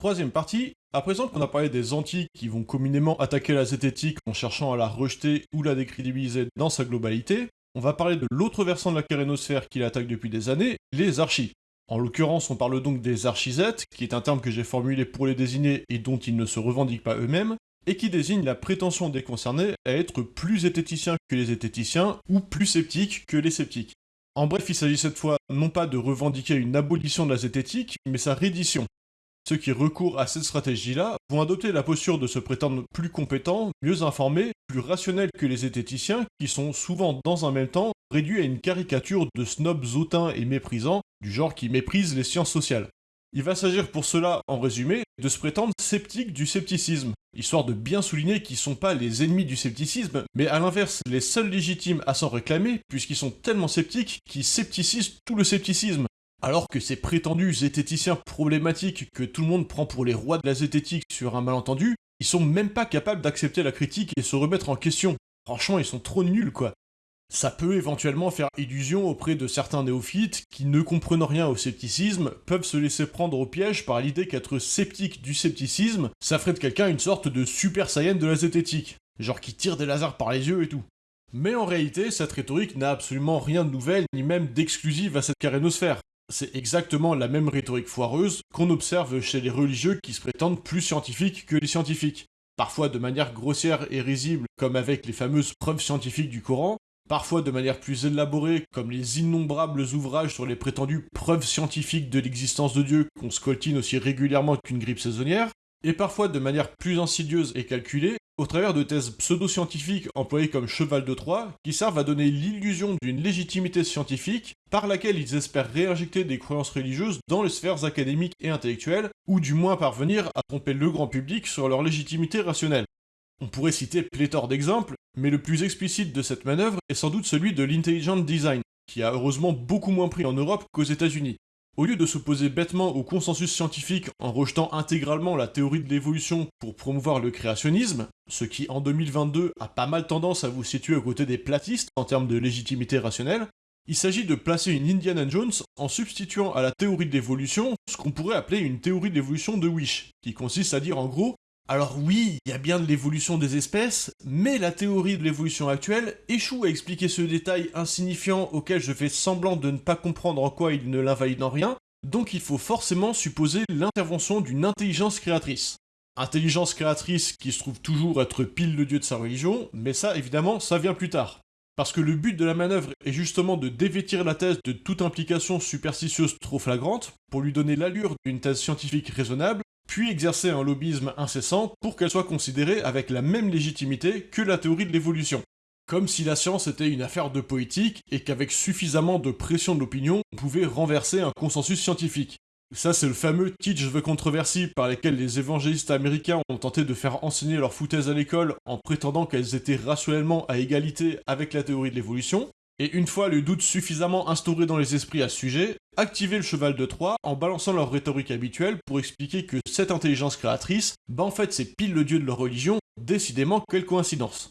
Troisième partie, à présent qu'on a parlé des anti qui vont communément attaquer la zététique en cherchant à la rejeter ou la décrédibiliser dans sa globalité, on va parler de l'autre versant de la carénosphère qui l'attaque depuis des années, les archis. En l'occurrence, on parle donc des archisettes, qui est un terme que j'ai formulé pour les désigner et dont ils ne se revendiquent pas eux-mêmes, et qui désigne la prétention des concernés à être plus zététiciens que les zététiciens ou plus sceptiques que les sceptiques. En bref, il s'agit cette fois non pas de revendiquer une abolition de la zététique, mais sa reddition. Ceux qui recourent à cette stratégie-là vont adopter la posture de se prétendre plus compétents, mieux informés, plus rationnels que les zététiciens, qui sont souvent dans un même temps réduits à une caricature de snobs hautains et méprisants, du genre qui méprisent les sciences sociales. Il va s'agir pour cela, en résumé, de se prétendre sceptiques du scepticisme, histoire de bien souligner qu'ils sont pas les ennemis du scepticisme, mais à l'inverse les seuls légitimes à s'en réclamer, puisqu'ils sont tellement sceptiques qu'ils scepticisent tout le scepticisme. Alors que ces prétendus zététiciens problématiques que tout le monde prend pour les rois de la zététique sur un malentendu, ils sont même pas capables d'accepter la critique et se remettre en question. Franchement, ils sont trop nuls quoi. Ça peut éventuellement faire illusion auprès de certains néophytes qui, ne comprenant rien au scepticisme, peuvent se laisser prendre au piège par l'idée qu'être sceptique du scepticisme, ça ferait de quelqu'un une sorte de super saiyan de la zététique, genre qui tire des lasers par les yeux et tout. Mais en réalité, cette rhétorique n'a absolument rien de nouvel, ni même d'exclusif à cette carénosphère. C'est exactement la même rhétorique foireuse qu'on observe chez les religieux qui se prétendent plus scientifiques que les scientifiques. Parfois de manière grossière et risible, comme avec les fameuses preuves scientifiques du Coran, parfois de manière plus élaborée, comme les innombrables ouvrages sur les prétendues preuves scientifiques de l'existence de Dieu qu'on scoltine aussi régulièrement qu'une grippe saisonnière, et parfois de manière plus insidieuse et calculée, au travers de thèses pseudo-scientifiques employées comme cheval de Troie, qui servent à donner l'illusion d'une légitimité scientifique par laquelle ils espèrent réinjecter des croyances religieuses dans les sphères académiques et intellectuelles, ou du moins parvenir à tromper le grand public sur leur légitimité rationnelle. On pourrait citer pléthore d'exemples, mais le plus explicite de cette manœuvre est sans doute celui de l'intelligent design, qui a heureusement beaucoup moins pris en Europe qu'aux États-Unis. Au lieu de s'opposer bêtement au consensus scientifique en rejetant intégralement la théorie de l'évolution pour promouvoir le créationnisme, ce qui en 2022 a pas mal tendance à vous situer aux côtés des platistes en termes de légitimité rationnelle, il s'agit de placer une Indiana Jones en substituant à la théorie de l'évolution ce qu'on pourrait appeler une théorie d'évolution de Wish, qui consiste à dire en gros alors oui, il y a bien de l'évolution des espèces, mais la théorie de l'évolution actuelle échoue à expliquer ce détail insignifiant auquel je fais semblant de ne pas comprendre en quoi il ne l'invalide en rien, donc il faut forcément supposer l'intervention d'une intelligence créatrice. Intelligence créatrice qui se trouve toujours être pile le dieu de sa religion, mais ça évidemment ça vient plus tard. Parce que le but de la manœuvre est justement de dévêtir la thèse de toute implication superstitieuse trop flagrante, pour lui donner l'allure d'une thèse scientifique raisonnable, puis exercer un lobbyisme incessant pour qu'elle soit considérée avec la même légitimité que la théorie de l'évolution. Comme si la science était une affaire de politique et qu'avec suffisamment de pression de l'opinion, on pouvait renverser un consensus scientifique. Ça, c'est le fameux teach the controversy par lesquels les évangélistes américains ont tenté de faire enseigner leurs foutaises à l'école en prétendant qu'elles étaient rationnellement à égalité avec la théorie de l'évolution, et une fois le doute suffisamment instauré dans les esprits à ce sujet, activer le cheval de Troie en balançant leur rhétorique habituelle pour expliquer que cette intelligence créatrice, bah en fait c'est pile le dieu de leur religion, décidément quelle coïncidence.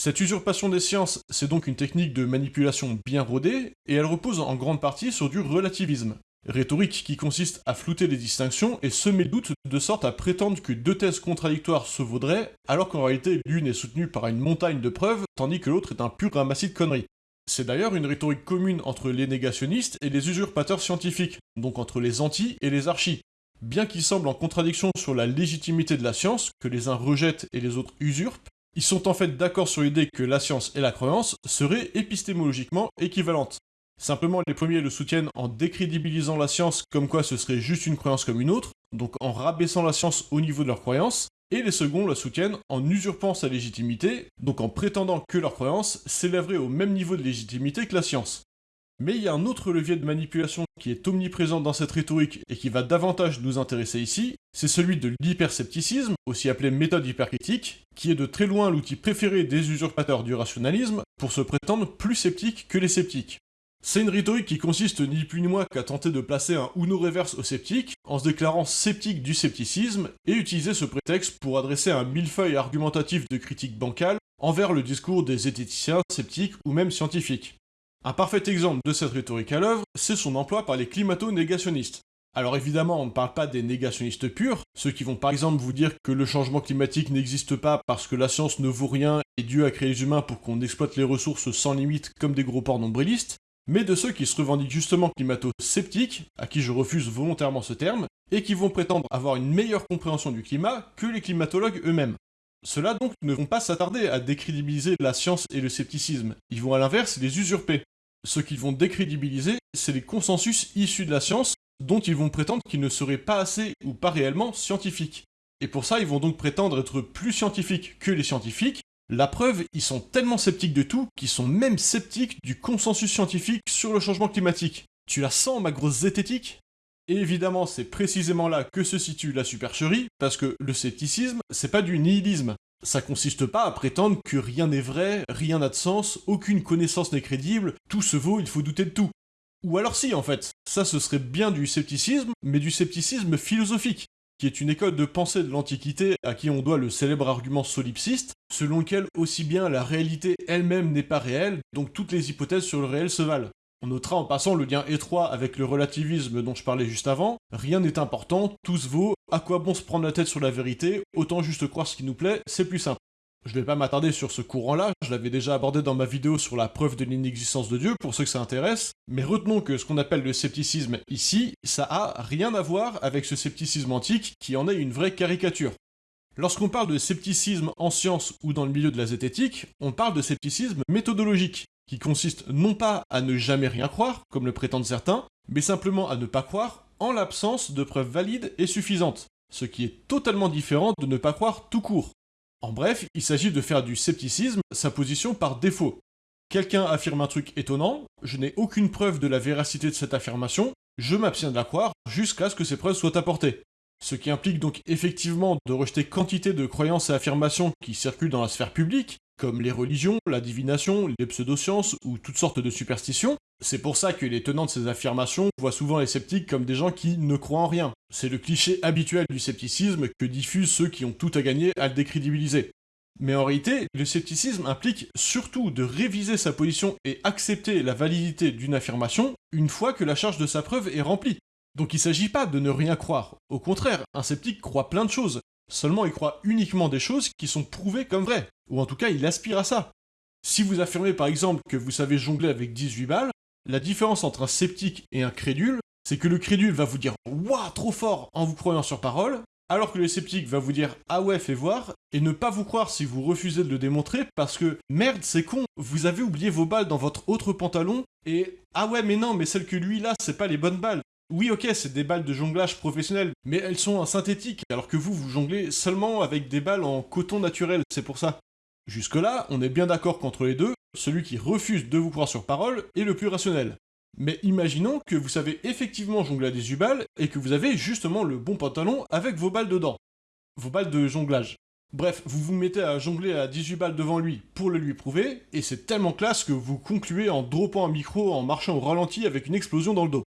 Cette usurpation des sciences, c'est donc une technique de manipulation bien rodée, et elle repose en grande partie sur du relativisme. Rhétorique qui consiste à flouter les distinctions et semer le doute de sorte à prétendre que deux thèses contradictoires se vaudraient, alors qu'en réalité l'une est soutenue par une montagne de preuves, tandis que l'autre est un pur ramassis de conneries. C'est d'ailleurs une rhétorique commune entre les négationnistes et les usurpateurs scientifiques, donc entre les anti et les archis. Bien qu'ils semblent en contradiction sur la légitimité de la science, que les uns rejettent et les autres usurpent, ils sont en fait d'accord sur l'idée que la science et la croyance seraient épistémologiquement équivalentes. Simplement, les premiers le soutiennent en décrédibilisant la science comme quoi ce serait juste une croyance comme une autre, donc en rabaissant la science au niveau de leur croyance, et les seconds la soutiennent en usurpant sa légitimité, donc en prétendant que leur croyance s'élèverait au même niveau de légitimité que la science. Mais il y a un autre levier de manipulation qui est omniprésent dans cette rhétorique et qui va davantage nous intéresser ici, c'est celui de l'hyperscepticisme, aussi appelé méthode hypercritique, qui est de très loin l'outil préféré des usurpateurs du rationalisme pour se prétendre plus sceptiques que les sceptiques. C'est une rhétorique qui consiste ni plus ni moins qu'à tenter de placer un Uno reverse aux sceptiques en se déclarant sceptique du scepticisme et utiliser ce prétexte pour adresser un millefeuille argumentatif de critique bancale envers le discours des zététiciens, sceptiques ou même scientifiques. Un parfait exemple de cette rhétorique à l'œuvre, c'est son emploi par les climato-négationnistes. Alors évidemment, on ne parle pas des négationnistes purs, ceux qui vont par exemple vous dire que le changement climatique n'existe pas parce que la science ne vaut rien et Dieu a créé les humains pour qu'on exploite les ressources sans limite comme des gros porcs nombrilistes, mais de ceux qui se revendiquent justement climato-sceptiques, à qui je refuse volontairement ce terme, et qui vont prétendre avoir une meilleure compréhension du climat que les climatologues eux-mêmes. Ceux-là donc ne vont pas s'attarder à décrédibiliser la science et le scepticisme, ils vont à l'inverse les usurper. Ce qu'ils vont décrédibiliser, c'est les consensus issus de la science dont ils vont prétendre qu'ils ne seraient pas assez ou pas réellement scientifiques. Et pour ça, ils vont donc prétendre être plus scientifiques que les scientifiques. La preuve, ils sont tellement sceptiques de tout qu'ils sont même sceptiques du consensus scientifique sur le changement climatique. Tu la sens, ma grosse zététique? Évidemment, c'est précisément là que se situe la supercherie, parce que le scepticisme, c'est pas du nihilisme. Ça consiste pas à prétendre que rien n'est vrai, rien n'a de sens, aucune connaissance n'est crédible, tout se vaut, il faut douter de tout. Ou alors si, en fait, ça ce serait bien du scepticisme, mais du scepticisme philosophique, qui est une école de pensée de l'Antiquité à qui on doit le célèbre argument solipsiste, selon lequel aussi bien la réalité elle-même n'est pas réelle, donc toutes les hypothèses sur le réel se valent. On notera en passant le lien étroit avec le relativisme dont je parlais juste avant, rien n'est important, tout se vaut, à quoi bon se prendre la tête sur la vérité, autant juste croire ce qui nous plaît, c'est plus simple. Je vais pas m'attarder sur ce courant-là, je l'avais déjà abordé dans ma vidéo sur la preuve de l'inexistence de Dieu, pour ceux que ça intéresse, mais retenons que ce qu'on appelle le scepticisme ici, ça a rien à voir avec ce scepticisme antique qui en est une vraie caricature. Lorsqu'on parle de scepticisme en science ou dans le milieu de la zététique, on parle de scepticisme méthodologique, qui consiste non pas à ne jamais rien croire, comme le prétendent certains, mais simplement à ne pas croire en l'absence de preuves valides et suffisantes, ce qui est totalement différent de ne pas croire tout court. En bref, il s'agit de faire du scepticisme sa position par défaut. Quelqu'un affirme un truc étonnant, je n'ai aucune preuve de la véracité de cette affirmation, je m'abstiens de la croire jusqu'à ce que ces preuves soient apportées. Ce qui implique donc effectivement de rejeter quantité de croyances et affirmations qui circulent dans la sphère publique, comme les religions, la divination, les pseudosciences ou toutes sortes de superstitions. C'est pour ça que les tenants de ces affirmations voient souvent les sceptiques comme des gens qui ne croient en rien. C'est le cliché habituel du scepticisme que diffusent ceux qui ont tout à gagner à le décrédibiliser. Mais en réalité, le scepticisme implique surtout de réviser sa position et accepter la validité d'une affirmation une fois que la charge de sa preuve est remplie. Donc il s'agit pas de ne rien croire. Au contraire, un sceptique croit plein de choses. Seulement il croit uniquement des choses qui sont prouvées comme vraies. Ou en tout cas, il aspire à ça. Si vous affirmez par exemple que vous savez jongler avec 18 balles, la différence entre un sceptique et un crédule, c'est que le crédule va vous dire Waouh, trop fort en vous croyant sur parole, alors que le sceptique va vous dire Ah ouais, fais voir, et ne pas vous croire si vous refusez de le démontrer parce que merde, c'est con, vous avez oublié vos balles dans votre autre pantalon, et Ah ouais, mais non, mais celles que lui là, c'est pas les bonnes balles. Oui, ok, c'est des balles de jonglage professionnelles, mais elles sont en synthétique, alors que vous, vous jonglez seulement avec des balles en coton naturel, c'est pour ça. Jusque-là, on est bien d'accord qu'entre les deux, celui qui refuse de vous croire sur parole est le plus rationnel. Mais imaginons que vous savez effectivement jongler à des balles et que vous avez justement le bon pantalon avec vos balles dedans. Vos balles de jonglage. Bref, vous vous mettez à jongler à 18 balles devant lui pour le lui prouver, et c'est tellement classe que vous concluez en dropant un micro en marchant au ralenti avec une explosion dans le dos.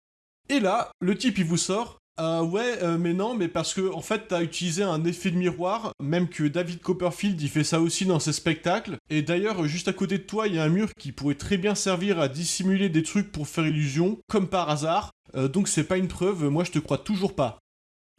Et là, le type il vous sort ah ouais, euh, mais non, mais parce que en fait t'as utilisé un effet de miroir, même que David Copperfield il fait ça aussi dans ses spectacles. Et d'ailleurs, juste à côté de toi, il y a un mur qui pourrait très bien servir à dissimuler des trucs pour faire illusion, comme par hasard. Euh, donc c'est pas une preuve, moi je te crois toujours pas.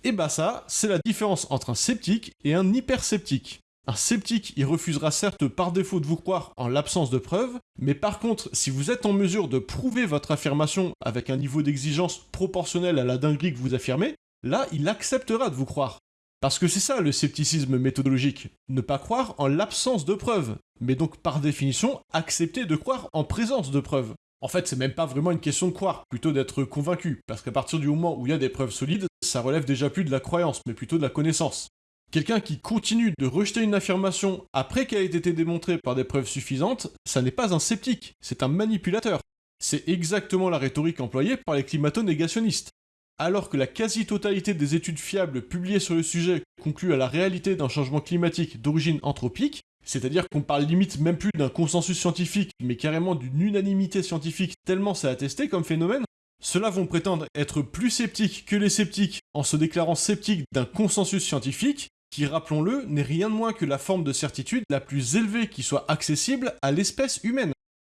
Et bah ça, c'est la différence entre un sceptique et un hypersceptique. Un sceptique, il refusera certes par défaut de vous croire en l'absence de preuves, mais par contre, si vous êtes en mesure de prouver votre affirmation avec un niveau d'exigence proportionnel à la dinguerie que vous affirmez, là, il acceptera de vous croire. Parce que c'est ça le scepticisme méthodologique, ne pas croire en l'absence de preuves, mais donc par définition accepter de croire en présence de preuves. En fait, c'est même pas vraiment une question de croire, plutôt d'être convaincu, parce qu'à partir du moment où il y a des preuves solides, ça relève déjà plus de la croyance, mais plutôt de la connaissance. Quelqu'un qui continue de rejeter une affirmation après qu'elle ait été démontrée par des preuves suffisantes, ça n'est pas un sceptique, c'est un manipulateur. C'est exactement la rhétorique employée par les climato-négationnistes. Alors que la quasi-totalité des études fiables publiées sur le sujet concluent à la réalité d'un changement climatique d'origine anthropique, c'est-à-dire qu'on parle limite même plus d'un consensus scientifique, mais carrément d'une unanimité scientifique tellement c'est attesté comme phénomène, ceux-là vont prétendre être plus sceptiques que les sceptiques en se déclarant sceptiques d'un consensus scientifique, qui, rappelons-le, n'est rien de moins que la forme de certitude la plus élevée qui soit accessible à l'espèce humaine.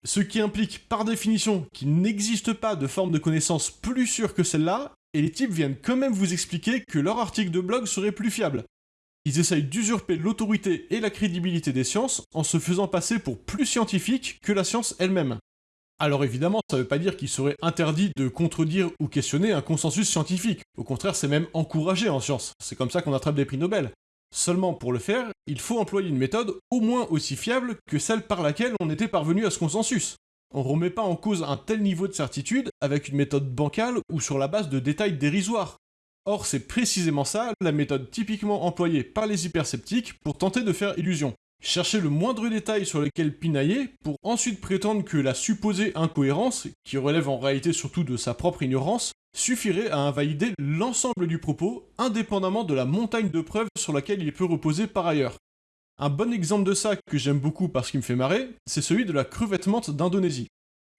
Ce qui implique par définition qu'il n'existe pas de forme de connaissance plus sûre que celle-là, et les types viennent quand même vous expliquer que leur article de blog serait plus fiable. Ils essayent d'usurper l'autorité et la crédibilité des sciences en se faisant passer pour plus scientifiques que la science elle-même. Alors évidemment, ça ne veut pas dire qu'il serait interdit de contredire ou questionner un consensus scientifique. Au contraire, c'est même encouragé en science. C'est comme ça qu'on attrape des prix Nobel. Seulement pour le faire, il faut employer une méthode au moins aussi fiable que celle par laquelle on était parvenu à ce consensus. On remet pas en cause un tel niveau de certitude avec une méthode bancale ou sur la base de détails dérisoires. Or, c'est précisément ça la méthode typiquement employée par les hypersceptiques pour tenter de faire illusion. Chercher le moindre détail sur lequel pinailler pour ensuite prétendre que la supposée incohérence, qui relève en réalité surtout de sa propre ignorance, suffirait à invalider l'ensemble du propos, indépendamment de la montagne de preuves sur laquelle il peut reposer par ailleurs. Un bon exemple de ça que j'aime beaucoup parce qu'il me fait marrer, c'est celui de la crevette menthe d'Indonésie.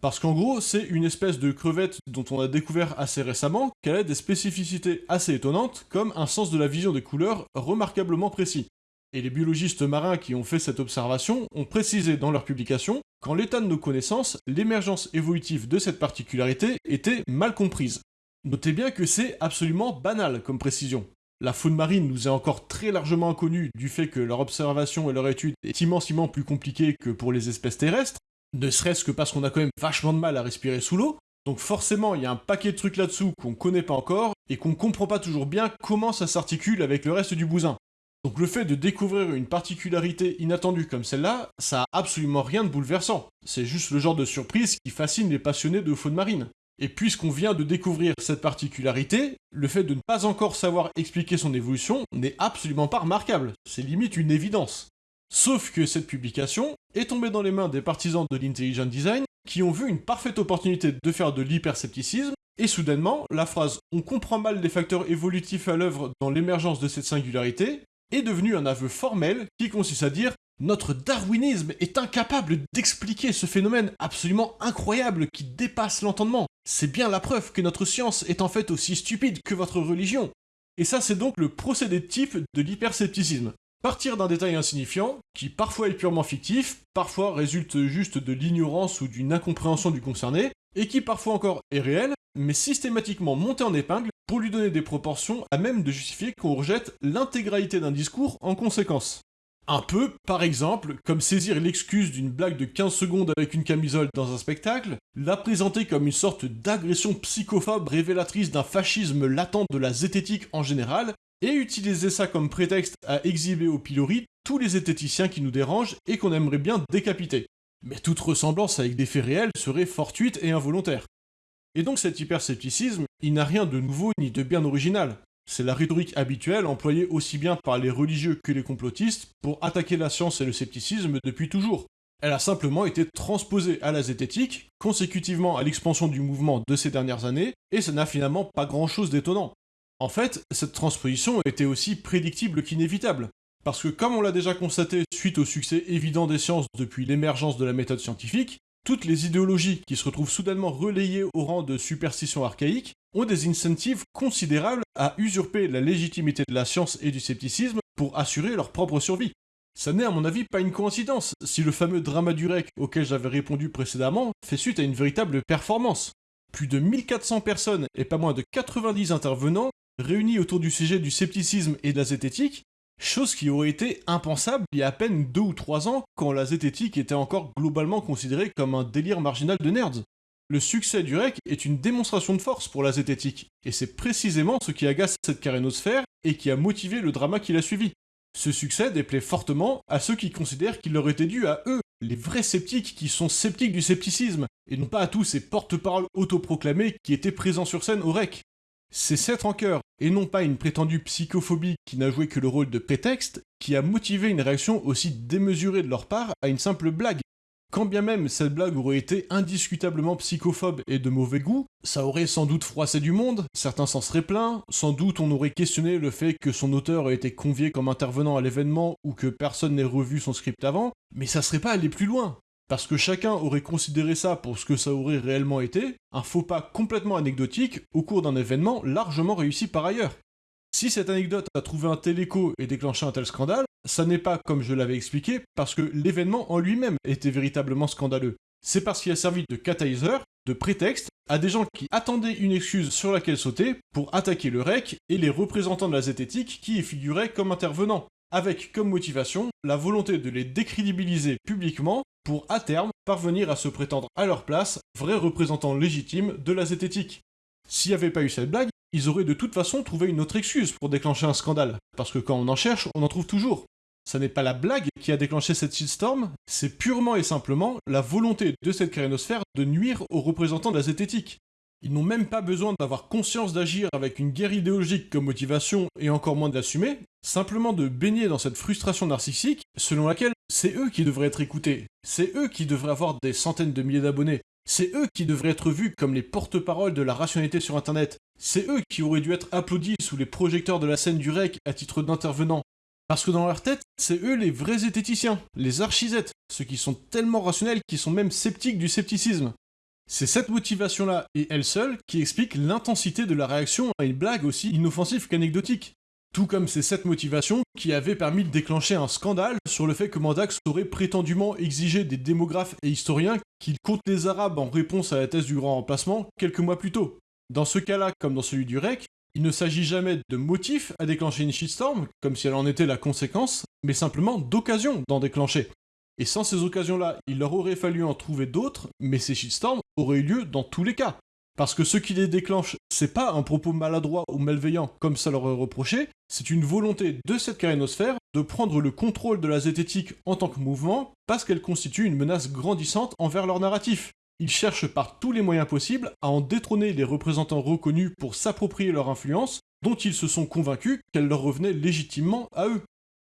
Parce qu'en gros, c'est une espèce de crevette dont on a découvert assez récemment qu'elle a des spécificités assez étonnantes, comme un sens de la vision des couleurs remarquablement précis. Et les biologistes marins qui ont fait cette observation ont précisé dans leur publication qu'en l'état de nos connaissances, l'émergence évolutive de cette particularité était mal comprise. Notez bien que c'est absolument banal comme précision. La faune marine nous est encore très largement inconnue du fait que leur observation et leur étude est immensément plus compliquée que pour les espèces terrestres, ne serait-ce que parce qu'on a quand même vachement de mal à respirer sous l'eau, donc forcément il y a un paquet de trucs là-dessous qu'on connaît pas encore et qu'on comprend pas toujours bien comment ça s'articule avec le reste du bousin. Donc le fait de découvrir une particularité inattendue comme celle-là, ça a absolument rien de bouleversant. C'est juste le genre de surprise qui fascine les passionnés de faune marine. Et puisqu'on vient de découvrir cette particularité, le fait de ne pas encore savoir expliquer son évolution n'est absolument pas remarquable, c'est limite une évidence. Sauf que cette publication est tombée dans les mains des partisans de l'intelligent design qui ont vu une parfaite opportunité de faire de l'hyperscepticisme, et soudainement, la phrase On comprend mal les facteurs évolutifs à l'œuvre dans l'émergence de cette singularité est devenu un aveu formel qui consiste à dire notre darwinisme est incapable d'expliquer ce phénomène absolument incroyable qui dépasse l'entendement. C'est bien la preuve que notre science est en fait aussi stupide que votre religion. Et ça, c'est donc le procédé type de l'hyperscepticisme. Partir d'un détail insignifiant, qui parfois est purement fictif, parfois résulte juste de l'ignorance ou d'une incompréhension du concerné, et qui parfois encore est réel, mais systématiquement monté en épingle pour lui donner des proportions à même de justifier qu'on rejette l'intégralité d'un discours en conséquence. Un peu, par exemple, comme saisir l'excuse d'une blague de 15 secondes avec une camisole dans un spectacle, la présenter comme une sorte d'agression psychophobe révélatrice d'un fascisme latent de la zététique en général, et utiliser ça comme prétexte à exhiber au pilori tous les zététiciens qui nous dérangent et qu'on aimerait bien décapiter. Mais toute ressemblance avec des faits réels serait fortuite et involontaire. Et donc cet hyperscepticisme, il n'a rien de nouveau ni de bien original. C'est la rhétorique habituelle employée aussi bien par les religieux que les complotistes pour attaquer la science et le scepticisme depuis toujours. Elle a simplement été transposée à la zététique, consécutivement à l'expansion du mouvement de ces dernières années, et ça n'a finalement pas grand chose d'étonnant. En fait, cette transposition était aussi prédictible qu'inévitable. Parce que comme on l'a déjà constaté suite au succès évident des sciences depuis l'émergence de la méthode scientifique, toutes les idéologies qui se retrouvent soudainement relayées au rang de superstitions archaïques ont des incentives considérables à usurper la légitimité de la science et du scepticisme pour assurer leur propre survie. Ça n'est à mon avis pas une coïncidence si le fameux drama du REC auquel j'avais répondu précédemment fait suite à une véritable performance. Plus de 1400 personnes et pas moins de 90 intervenants réunis autour du sujet du scepticisme et de la zététique Chose qui aurait été impensable il y a à peine deux ou trois ans quand la zététique était encore globalement considérée comme un délire marginal de nerds. Le succès du REC est une démonstration de force pour la zététique, et c'est précisément ce qui agace cette carénosphère et qui a motivé le drama qui l'a suivi. Ce succès déplaît fortement à ceux qui considèrent qu'il leur était dû à eux, les vrais sceptiques qui sont sceptiques du scepticisme, et non pas à tous ces porte-paroles autoproclamés qui étaient présents sur scène au REC. C'est cette rancœur, et non pas une prétendue psychophobie qui n'a joué que le rôle de prétexte, qui a motivé une réaction aussi démesurée de leur part à une simple blague. Quand bien même cette blague aurait été indiscutablement psychophobe et de mauvais goût, ça aurait sans doute froissé du monde, certains s'en seraient plaints, sans doute on aurait questionné le fait que son auteur ait été convié comme intervenant à l'événement ou que personne n'ait revu son script avant, mais ça serait pas allé plus loin. Parce que chacun aurait considéré ça pour ce que ça aurait réellement été, un faux pas complètement anecdotique au cours d'un événement largement réussi par ailleurs. Si cette anecdote a trouvé un tel écho et déclenché un tel scandale, ça n'est pas, comme je l'avais expliqué, parce que l'événement en lui-même était véritablement scandaleux. C'est parce qu'il a servi de catalyseur, de prétexte, à des gens qui attendaient une excuse sur laquelle sauter pour attaquer le REC et les représentants de la zététique qui y figuraient comme intervenants, avec comme motivation la volonté de les décrédibiliser publiquement pour à terme parvenir à se prétendre à leur place vrais représentants légitimes de la zététique. S'il n'y avait pas eu cette blague, ils auraient de toute façon trouvé une autre excuse pour déclencher un scandale, parce que quand on en cherche, on en trouve toujours. Ça n'est pas la blague qui a déclenché cette shitstorm, c'est purement et simplement la volonté de cette carénosphère de nuire aux représentants de la zététique. Ils n'ont même pas besoin d'avoir conscience d'agir avec une guerre idéologique comme motivation et encore moins d'assumer, simplement de baigner dans cette frustration narcissique selon laquelle c'est eux qui devraient être écoutés, c'est eux qui devraient avoir des centaines de milliers d'abonnés, c'est eux qui devraient être vus comme les porte-paroles de la rationalité sur Internet, c'est eux qui auraient dû être applaudis sous les projecteurs de la scène du REC à titre d'intervenants, parce que dans leur tête, c'est eux les vrais zététiciens, les archisettes, ceux qui sont tellement rationnels qu'ils sont même sceptiques du scepticisme. C'est cette motivation-là, et elle seule, qui explique l'intensité de la réaction à une blague aussi inoffensive qu'anecdotique. Tout comme c'est cette motivation qui avait permis de déclencher un scandale sur le fait que Mandax aurait prétendument exigé des démographes et historiens qu'ils comptent les Arabes en réponse à la thèse du grand remplacement quelques mois plus tôt. Dans ce cas-là, comme dans celui du REC, il ne s'agit jamais de motif à déclencher une shitstorm, comme si elle en était la conséquence, mais simplement d'occasion d'en déclencher. Et sans ces occasions-là, il leur aurait fallu en trouver d'autres, mais ces shitstorms auraient eu lieu dans tous les cas. Parce que ce qui les déclenche, c'est pas un propos maladroit ou malveillant comme ça leur est reproché, c'est une volonté de cette carénosphère de prendre le contrôle de la zététique en tant que mouvement parce qu'elle constitue une menace grandissante envers leur narratif. Ils cherchent par tous les moyens possibles à en détrôner les représentants reconnus pour s'approprier leur influence, dont ils se sont convaincus qu'elle leur revenait légitimement à eux.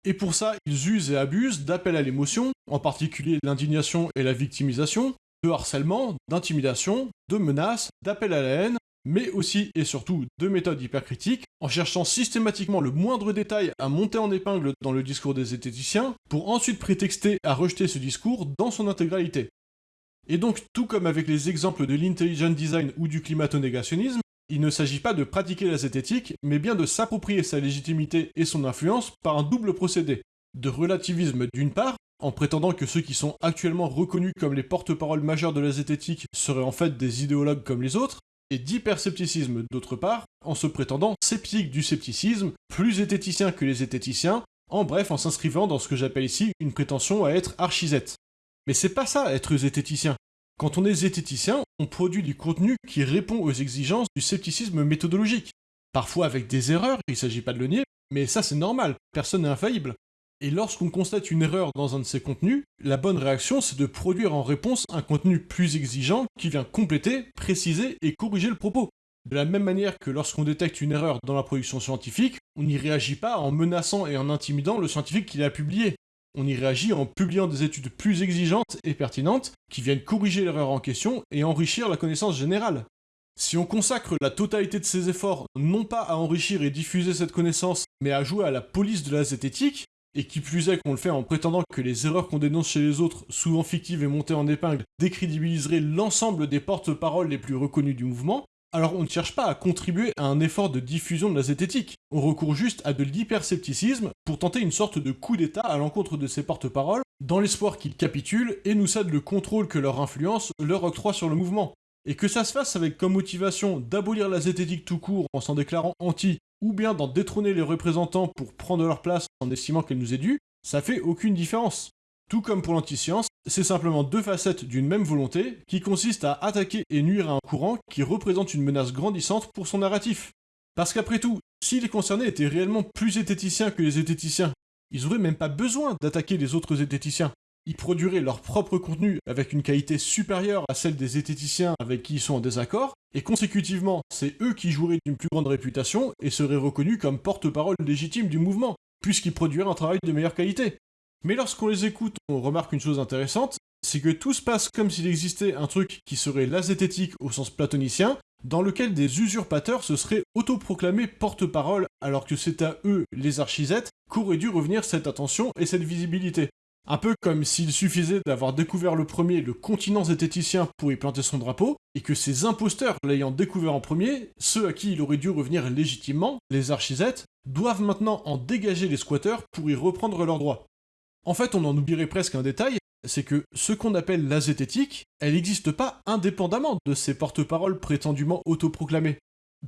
Et pour ça, ils usent et abusent d'appels à l'émotion, en particulier l'indignation et la victimisation, de harcèlement, d'intimidation, de menaces, d'appels à la haine, mais aussi et surtout de méthodes hypercritiques, en cherchant systématiquement le moindre détail à monter en épingle dans le discours des zététiciens, pour ensuite prétexter à rejeter ce discours dans son intégralité. Et donc, tout comme avec les exemples de l'intelligent design ou du climato-négationnisme, il ne s'agit pas de pratiquer la zététique, mais bien de s'approprier sa légitimité et son influence par un double procédé. De relativisme d'une part, en prétendant que ceux qui sont actuellement reconnus comme les porte-paroles majeurs de la zététique seraient en fait des idéologues comme les autres, et d'hyperscepticisme d'autre part, en se prétendant sceptique du scepticisme, plus zététicien que les zététiciens, en bref en s'inscrivant dans ce que j'appelle ici une prétention à être archisette. Mais c'est pas ça être zététicien. Quand on est zététicien, on produit du contenu qui répond aux exigences du scepticisme méthodologique. Parfois avec des erreurs, il s'agit pas de le nier, mais ça c'est normal, personne n'est infaillible. Et lorsqu'on constate une erreur dans un de ces contenus, la bonne réaction c'est de produire en réponse un contenu plus exigeant qui vient compléter, préciser et corriger le propos. De la même manière que lorsqu'on détecte une erreur dans la production scientifique, on n'y réagit pas en menaçant et en intimidant le scientifique qui l'a publié on y réagit en publiant des études plus exigeantes et pertinentes qui viennent corriger l'erreur en question et enrichir la connaissance générale. Si on consacre la totalité de ses efforts non pas à enrichir et diffuser cette connaissance, mais à jouer à la police de la zététique, et qui plus est qu'on le fait en prétendant que les erreurs qu'on dénonce chez les autres, souvent fictives et montées en épingle, décrédibiliseraient l'ensemble des porte-paroles les plus reconnus du mouvement, alors on ne cherche pas à contribuer à un effort de diffusion de la zététique, on recourt juste à de l'hyperscepticisme pour tenter une sorte de coup d'état à l'encontre de ces porte-paroles, dans l'espoir qu'ils capitulent et nous cèdent le contrôle que leur influence leur octroie sur le mouvement. Et que ça se fasse avec comme motivation d'abolir la zététique tout court en s'en déclarant anti, ou bien d'en détrôner les représentants pour prendre leur place en estimant qu'elle nous est due, ça fait aucune différence. Tout comme pour l'antiscience, c'est simplement deux facettes d'une même volonté qui consiste à attaquer et nuire à un courant qui représente une menace grandissante pour son narratif. Parce qu'après tout, si les concernés étaient réellement plus zététiciens que les zététiciens, ils auraient même pas besoin d'attaquer les autres zététiciens. Ils produiraient leur propre contenu avec une qualité supérieure à celle des zététiciens avec qui ils sont en désaccord, et consécutivement, c'est eux qui joueraient d'une plus grande réputation et seraient reconnus comme porte-parole légitime du mouvement, puisqu'ils produiraient un travail de meilleure qualité. Mais lorsqu'on les écoute, on remarque une chose intéressante, c'est que tout se passe comme s'il existait un truc qui serait la zététique au sens platonicien, dans lequel des usurpateurs se seraient autoproclamés porte-parole alors que c'est à eux, les archisettes, qu'aurait dû revenir cette attention et cette visibilité. Un peu comme s'il suffisait d'avoir découvert le premier le continent zététicien pour y planter son drapeau, et que ces imposteurs l'ayant découvert en premier, ceux à qui il aurait dû revenir légitimement, les archisettes, doivent maintenant en dégager les squatteurs pour y reprendre leurs droits. En fait, on en oublierait presque un détail, c'est que ce qu'on appelle la zététique, elle n'existe pas indépendamment de ces porte-paroles prétendument autoproclamés.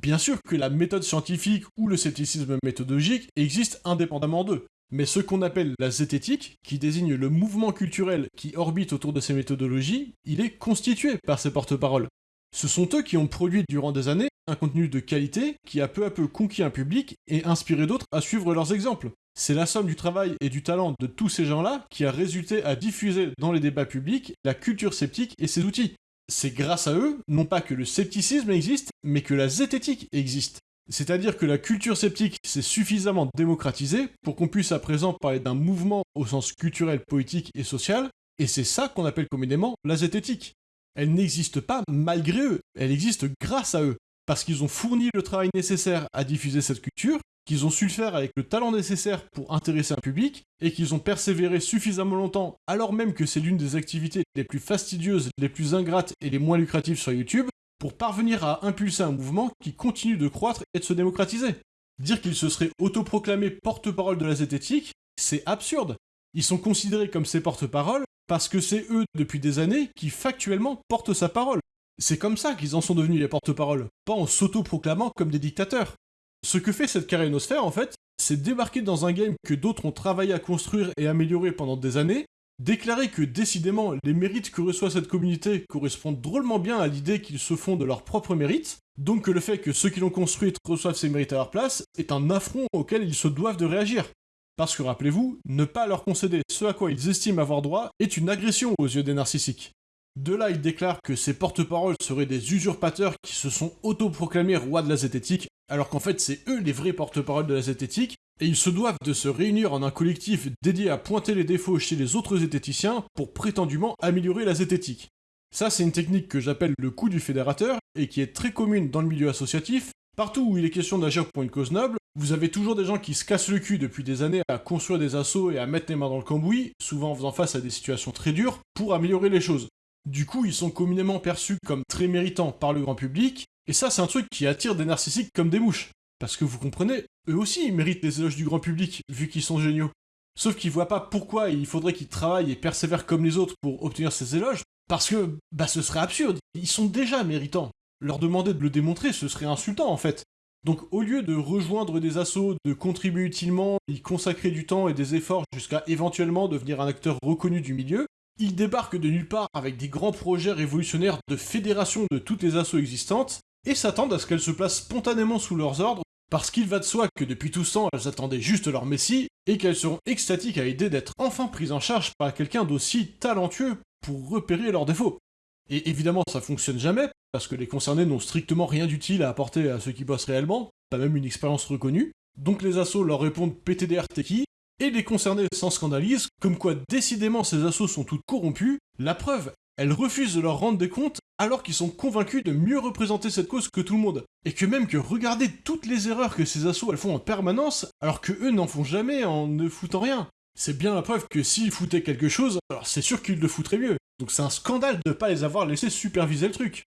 Bien sûr que la méthode scientifique ou le scepticisme méthodologique existent indépendamment d'eux, mais ce qu'on appelle la zététique, qui désigne le mouvement culturel qui orbite autour de ces méthodologies, il est constitué par ces porte-paroles. Ce sont eux qui ont produit durant des années un contenu de qualité qui a peu à peu conquis un public et inspiré d'autres à suivre leurs exemples. C'est la somme du travail et du talent de tous ces gens-là qui a résulté à diffuser dans les débats publics la culture sceptique et ses outils. C'est grâce à eux, non pas que le scepticisme existe, mais que la zététique existe. C'est-à-dire que la culture sceptique s'est suffisamment démocratisée pour qu'on puisse à présent parler d'un mouvement au sens culturel, politique et social, et c'est ça qu'on appelle communément la zététique. Elle n'existe pas malgré eux, elle existe grâce à eux, parce qu'ils ont fourni le travail nécessaire à diffuser cette culture, qu'ils ont su le faire avec le talent nécessaire pour intéresser un public, et qu'ils ont persévéré suffisamment longtemps, alors même que c'est l'une des activités les plus fastidieuses, les plus ingrates et les moins lucratives sur YouTube, pour parvenir à impulser un mouvement qui continue de croître et de se démocratiser. Dire qu'ils se seraient autoproclamés porte-parole de la zététique, c'est absurde. Ils sont considérés comme ces porte-paroles parce que c'est eux, depuis des années, qui factuellement portent sa parole. C'est comme ça qu'ils en sont devenus les porte-paroles, pas en s'autoproclamant comme des dictateurs. Ce que fait cette carénosphère, en fait, c'est débarquer dans un game que d'autres ont travaillé à construire et améliorer pendant des années, déclarer que décidément les mérites que reçoit cette communauté correspondent drôlement bien à l'idée qu'ils se font de leurs propres mérites, donc que le fait que ceux qui l'ont construite reçoivent ces mérites à leur place est un affront auquel ils se doivent de réagir. Parce que rappelez-vous, ne pas leur concéder ce à quoi ils estiment avoir droit est une agression aux yeux des narcissiques. De là, ils déclarent que ces porte-paroles seraient des usurpateurs qui se sont autoproclamés rois de la zététique, alors qu'en fait c'est eux les vrais porte-paroles de la zététique, et ils se doivent de se réunir en un collectif dédié à pointer les défauts chez les autres zététiciens pour prétendument améliorer la zététique. Ça, c'est une technique que j'appelle le coup du fédérateur, et qui est très commune dans le milieu associatif, Partout où il est question d'agir pour une cause noble, vous avez toujours des gens qui se cassent le cul depuis des années à construire des assauts et à mettre les mains dans le cambouis, souvent en faisant face à des situations très dures, pour améliorer les choses. Du coup, ils sont communément perçus comme très méritants par le grand public, et ça c'est un truc qui attire des narcissiques comme des mouches. Parce que vous comprenez, eux aussi ils méritent les éloges du grand public, vu qu'ils sont géniaux. Sauf qu'ils voient pas pourquoi il faudrait qu'ils travaillent et persévèrent comme les autres pour obtenir ces éloges, parce que, bah ce serait absurde, ils sont déjà méritants. Leur demander de le démontrer, ce serait insultant en fait. Donc au lieu de rejoindre des assauts, de contribuer utilement, y consacrer du temps et des efforts jusqu'à éventuellement devenir un acteur reconnu du milieu, ils débarquent de nulle part avec des grands projets révolutionnaires de fédération de toutes les assauts existantes, et s'attendent à ce qu'elles se placent spontanément sous leurs ordres, parce qu'il va de soi que depuis tout temps, elles attendaient juste leur messie, et qu'elles seront extatiques à l'idée d'être enfin prises en charge par quelqu'un d'aussi talentueux pour repérer leurs défauts. Et évidemment, ça fonctionne jamais, parce que les concernés n'ont strictement rien d'utile à apporter à ceux qui bossent réellement, pas même une expérience reconnue. Donc les assos leur répondent PTDR Teki, et les concernés s'en scandalisent, comme quoi décidément ces assos sont toutes corrompues. La preuve, elles refusent de leur rendre des comptes alors qu'ils sont convaincus de mieux représenter cette cause que tout le monde. Et que même que regarder toutes les erreurs que ces assos elles font en permanence, alors que eux n'en font jamais en ne foutant rien. C'est bien la preuve que s'ils foutaient quelque chose, alors c'est sûr qu'ils le foutraient mieux. Donc c'est un scandale de ne pas les avoir laissés superviser le truc.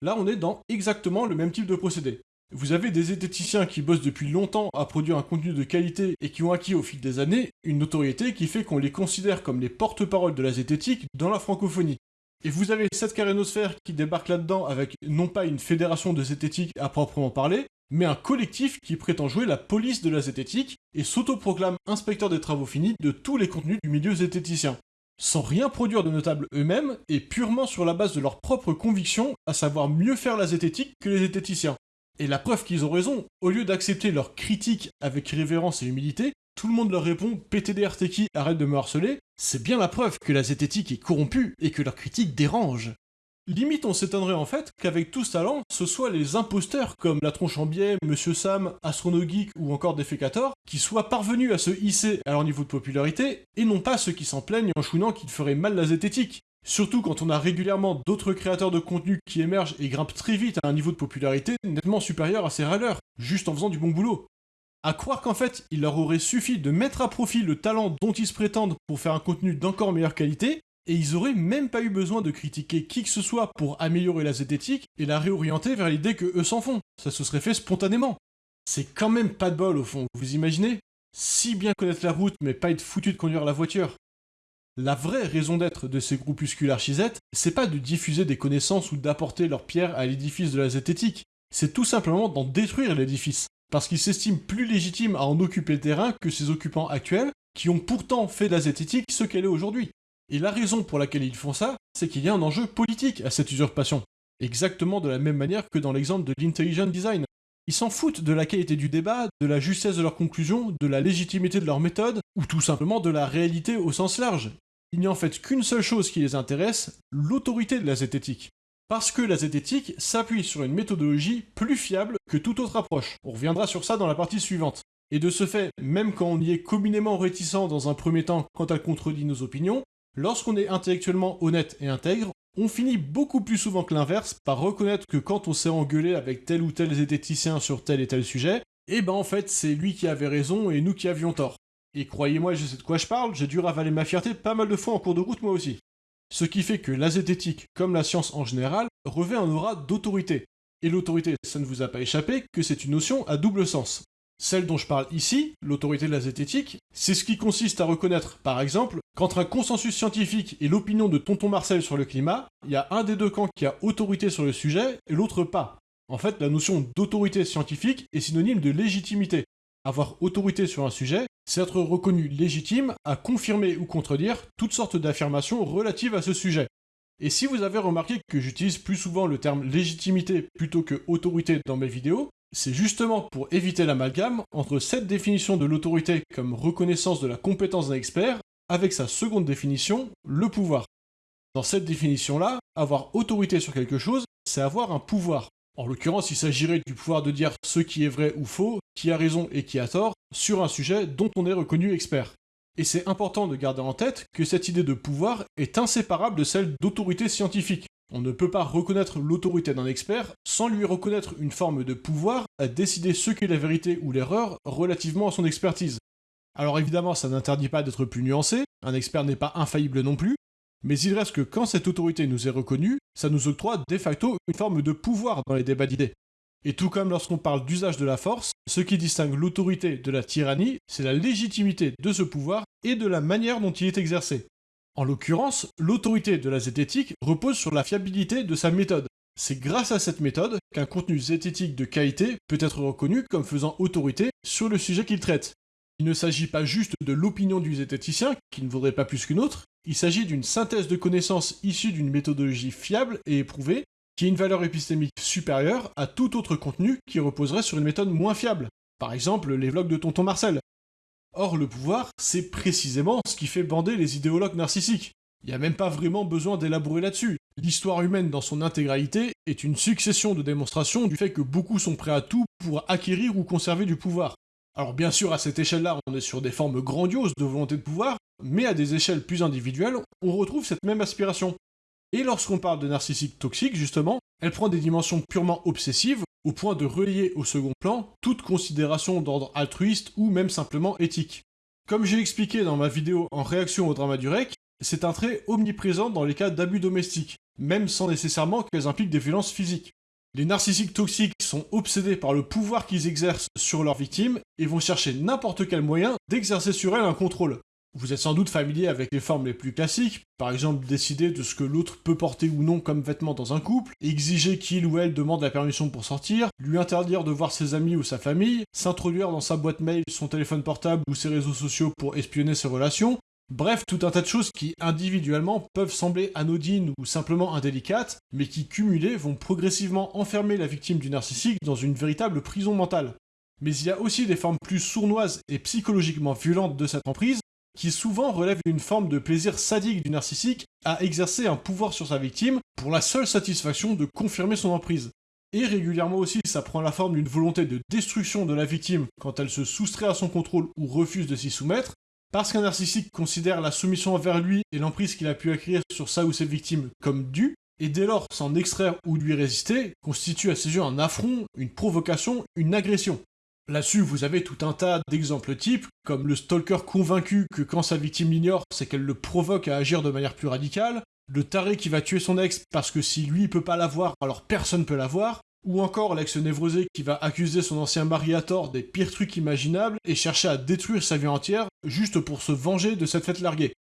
Là, on est dans exactement le même type de procédé. Vous avez des zététiciens qui bossent depuis longtemps à produire un contenu de qualité et qui ont acquis au fil des années une notoriété qui fait qu'on les considère comme les porte-paroles de la zététique dans la francophonie. Et vous avez cette carénosphère qui débarque là-dedans avec non pas une fédération de zététique à proprement parler, mais un collectif qui prétend jouer la police de la zététique et s'autoproclame inspecteur des travaux finis de tous les contenus du milieu zététicien sans rien produire de notable eux-mêmes et purement sur la base de leurs propres convictions, à savoir mieux faire la zététique que les zététiciens. Et la preuve qu'ils ont raison, au lieu d'accepter leurs critiques avec révérence et humilité, tout le monde leur répond PTDR arrête de me harceler, c'est bien la preuve que la zététique est corrompue et que leurs critiques dérangent. Limite, on s'étonnerait en fait qu'avec tout ce talent, ce soit les imposteurs comme la tronche en biais, Monsieur Sam, Astronogeek ou encore Defecator qui soient parvenus à se hisser à leur niveau de popularité et non pas ceux qui s'en plaignent en chouinant qu'ils feraient mal la zététique. Surtout quand on a régulièrement d'autres créateurs de contenu qui émergent et grimpent très vite à un niveau de popularité nettement supérieur à ces râleurs, juste en faisant du bon boulot. À croire qu'en fait, il leur aurait suffi de mettre à profit le talent dont ils se prétendent pour faire un contenu d'encore meilleure qualité, et ils auraient même pas eu besoin de critiquer qui que ce soit pour améliorer la zététique et la réorienter vers l'idée que eux s'en font. Ça se serait fait spontanément. C'est quand même pas de bol au fond, vous imaginez? Si bien connaître la route mais pas être foutu de conduire la voiture. La vraie raison d'être de ces groupuscules archisettes, c'est pas de diffuser des connaissances ou d'apporter leur pierre à l'édifice de la zététique, c'est tout simplement d'en détruire l'édifice, parce qu'ils s'estiment plus légitimes à en occuper le terrain que ses occupants actuels, qui ont pourtant fait de la zététique ce qu'elle est aujourd'hui. Et la raison pour laquelle ils font ça, c'est qu'il y a un enjeu politique à cette usurpation. Exactement de la même manière que dans l'exemple de l'intelligent design. Ils s'en foutent de la qualité du débat, de la justesse de leurs conclusions, de la légitimité de leur méthode, ou tout simplement de la réalité au sens large. Il n'y a en fait qu'une seule chose qui les intéresse, l'autorité de la zététique. Parce que la zététique s'appuie sur une méthodologie plus fiable que toute autre approche. On reviendra sur ça dans la partie suivante. Et de ce fait, même quand on y est communément réticent dans un premier temps quand elle contredit nos opinions, lorsqu'on est intellectuellement honnête et intègre, on finit beaucoup plus souvent que l'inverse par reconnaître que quand on s'est engueulé avec tel ou tel zététicien sur tel et tel sujet, eh ben en fait c'est lui qui avait raison et nous qui avions tort. Et croyez-moi, je sais de quoi je parle, j'ai dû ravaler ma fierté pas mal de fois en cours de route moi aussi. Ce qui fait que la zététique, comme la science en général, revêt un aura d'autorité. Et l'autorité, ça ne vous a pas échappé que c'est une notion à double sens. Celle dont je parle ici, l'autorité de la zététique, c'est ce qui consiste à reconnaître, par exemple, qu'entre un consensus scientifique et l'opinion de Tonton Marcel sur le climat, il y a un des deux camps qui a autorité sur le sujet et l'autre pas. En fait, la notion d'autorité scientifique est synonyme de légitimité. Avoir autorité sur un sujet, c'est être reconnu légitime à confirmer ou contredire toutes sortes d'affirmations relatives à ce sujet. Et si vous avez remarqué que j'utilise plus souvent le terme légitimité plutôt que autorité dans mes vidéos, c'est justement pour éviter l'amalgame entre cette définition de l'autorité comme reconnaissance de la compétence d'un expert avec sa seconde définition, le pouvoir. Dans cette définition-là, avoir autorité sur quelque chose, c'est avoir un pouvoir. En l'occurrence, il s'agirait du pouvoir de dire ce qui est vrai ou faux, qui a raison et qui a tort, sur un sujet dont on est reconnu expert. Et c'est important de garder en tête que cette idée de pouvoir est inséparable de celle d'autorité scientifique. On ne peut pas reconnaître l'autorité d'un expert sans lui reconnaître une forme de pouvoir à décider ce qu'est la vérité ou l'erreur relativement à son expertise. Alors évidemment, ça n'interdit pas d'être plus nuancé, un expert n'est pas infaillible non plus, mais il reste que quand cette autorité nous est reconnue, ça nous octroie de facto une forme de pouvoir dans les débats d'idées. Et tout comme lorsqu'on parle d'usage de la force, ce qui distingue l'autorité de la tyrannie, c'est la légitimité de ce pouvoir et de la manière dont il est exercé. En l'occurrence, l'autorité de la zététique repose sur la fiabilité de sa méthode. C'est grâce à cette méthode qu'un contenu zététique de qualité peut être reconnu comme faisant autorité sur le sujet qu'il traite. Il ne s'agit pas juste de l'opinion du zététicien, qui ne vaudrait pas plus qu'une autre, il s'agit d'une synthèse de connaissances issue d'une méthodologie fiable et éprouvée, qui a une valeur épistémique supérieure à tout autre contenu qui reposerait sur une méthode moins fiable, par exemple les vlogs de Tonton Marcel. Or, le pouvoir, c'est précisément ce qui fait bander les idéologues narcissiques. Il n'y a même pas vraiment besoin d'élaborer là-dessus. L'histoire humaine dans son intégralité est une succession de démonstrations du fait que beaucoup sont prêts à tout pour acquérir ou conserver du pouvoir. Alors bien sûr, à cette échelle-là, on est sur des formes grandioses de volonté de pouvoir, mais à des échelles plus individuelles, on retrouve cette même aspiration. Et lorsqu'on parle de narcissique toxique, justement, elle prend des dimensions purement obsessives, au point de relier au second plan toute considération d'ordre altruiste ou même simplement éthique. Comme j'ai expliqué dans ma vidéo en réaction au drama du REC, c'est un trait omniprésent dans les cas d'abus domestiques, même sans nécessairement qu'elles impliquent des violences physiques. Les narcissiques toxiques sont obsédés par le pouvoir qu'ils exercent sur leurs victimes et vont chercher n'importe quel moyen d'exercer sur elles un contrôle. Vous êtes sans doute familier avec les formes les plus classiques, par exemple décider de ce que l'autre peut porter ou non comme vêtement dans un couple, exiger qu'il ou elle demande la permission pour sortir, lui interdire de voir ses amis ou sa famille, s'introduire dans sa boîte mail, son téléphone portable ou ses réseaux sociaux pour espionner ses relations, Bref, tout un tas de choses qui individuellement peuvent sembler anodines ou simplement indélicates, mais qui cumulées vont progressivement enfermer la victime du narcissique dans une véritable prison mentale. Mais il y a aussi des formes plus sournoises et psychologiquement violentes de cette emprise, qui souvent relèvent d'une forme de plaisir sadique du narcissique à exercer un pouvoir sur sa victime pour la seule satisfaction de confirmer son emprise. Et régulièrement aussi, ça prend la forme d'une volonté de destruction de la victime quand elle se soustrait à son contrôle ou refuse de s'y soumettre, parce qu'un narcissique considère la soumission envers lui et l'emprise qu'il a pu acquérir sur sa ou ses victimes comme due, et dès lors s'en extraire ou lui résister constitue à ses yeux un affront, une provocation, une agression. Là-dessus, vous avez tout un tas d'exemples types, comme le stalker convaincu que quand sa victime l'ignore, c'est qu'elle le provoque à agir de manière plus radicale, le taré qui va tuer son ex parce que si lui peut pas l'avoir, alors personne peut l'avoir, ou encore l'ex névrosé qui va accuser son ancien mari à tort des pires trucs imaginables et chercher à détruire sa vie entière juste pour se venger de cette fête larguée.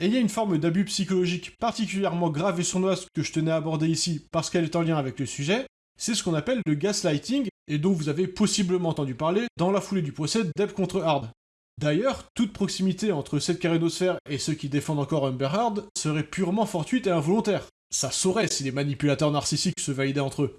Et il y a une forme d'abus psychologique particulièrement grave et sournoise que je tenais à aborder ici parce qu'elle est en lien avec le sujet, c'est ce qu'on appelle le gaslighting, et dont vous avez possiblement entendu parler dans la foulée du procès Depp contre Hard. D'ailleurs, toute proximité entre cette carénosphère et ceux qui défendent encore Amber Heard serait purement fortuite et involontaire. Ça saurait si les manipulateurs narcissiques se validaient entre eux.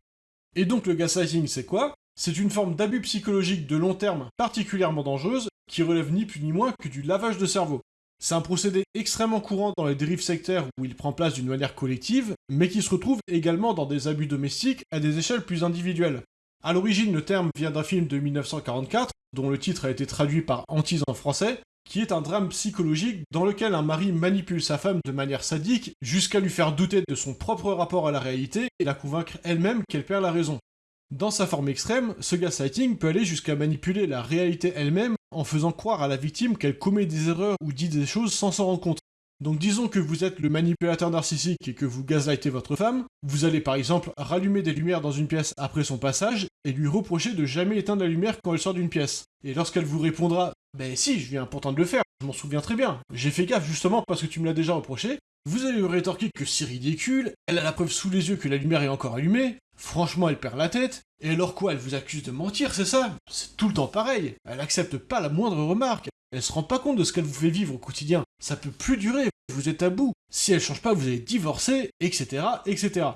Et donc le gaslighting, c'est quoi? C'est une forme d'abus psychologique de long terme particulièrement dangereuse qui relève ni plus ni moins que du lavage de cerveau. C'est un procédé extrêmement courant dans les dérives sectaires où il prend place d'une manière collective, mais qui se retrouve également dans des abus domestiques à des échelles plus individuelles. À l'origine, le terme vient d'un film de 1944, dont le titre a été traduit par Antise en français, qui est un drame psychologique dans lequel un mari manipule sa femme de manière sadique jusqu'à lui faire douter de son propre rapport à la réalité et la convaincre elle-même qu'elle perd la raison. Dans sa forme extrême, ce gaslighting peut aller jusqu'à manipuler la réalité elle-même en faisant croire à la victime qu'elle commet des erreurs ou dit des choses sans s'en rendre compte. Donc disons que vous êtes le manipulateur narcissique et que vous gaslightez votre femme, vous allez par exemple rallumer des lumières dans une pièce après son passage et lui reprocher de jamais éteindre la lumière quand elle sort d'une pièce. Et lorsqu'elle vous répondra Ben si, je viens pourtant de le faire, je m'en souviens très bien, j'ai fait gaffe justement parce que tu me l'as déjà reproché, vous allez lui rétorquer que c'est ridicule, elle a la preuve sous les yeux que la lumière est encore allumée, franchement elle perd la tête, et alors quoi, elle vous accuse de mentir, c'est ça? C'est tout le temps pareil, elle accepte pas la moindre remarque, elle se rend pas compte de ce qu'elle vous fait vivre au quotidien, ça peut plus durer, vous êtes à bout, si elle change pas vous allez divorcer, etc. etc.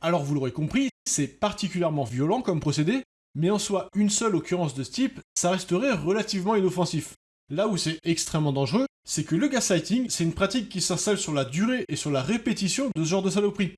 Alors vous l'aurez compris, c'est particulièrement violent comme procédé, mais en soi une seule occurrence de ce type, ça resterait relativement inoffensif. Là où c'est extrêmement dangereux, c'est que le gaslighting, c'est une pratique qui s'installe sur la durée et sur la répétition de ce genre de saloperie.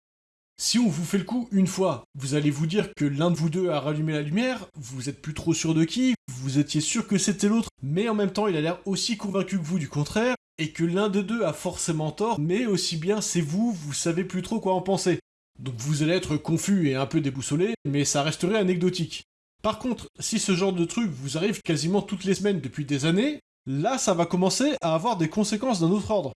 Si on vous fait le coup une fois, vous allez vous dire que l'un de vous deux a rallumé la lumière, vous êtes plus trop sûr de qui, vous étiez sûr que c'était l'autre, mais en même temps il a l'air aussi convaincu que vous du contraire, et que l'un de deux a forcément tort, mais aussi bien c'est vous, vous savez plus trop quoi en penser. Donc vous allez être confus et un peu déboussolé, mais ça resterait anecdotique. Par contre, si ce genre de truc vous arrive quasiment toutes les semaines depuis des années, là ça va commencer à avoir des conséquences d'un autre ordre.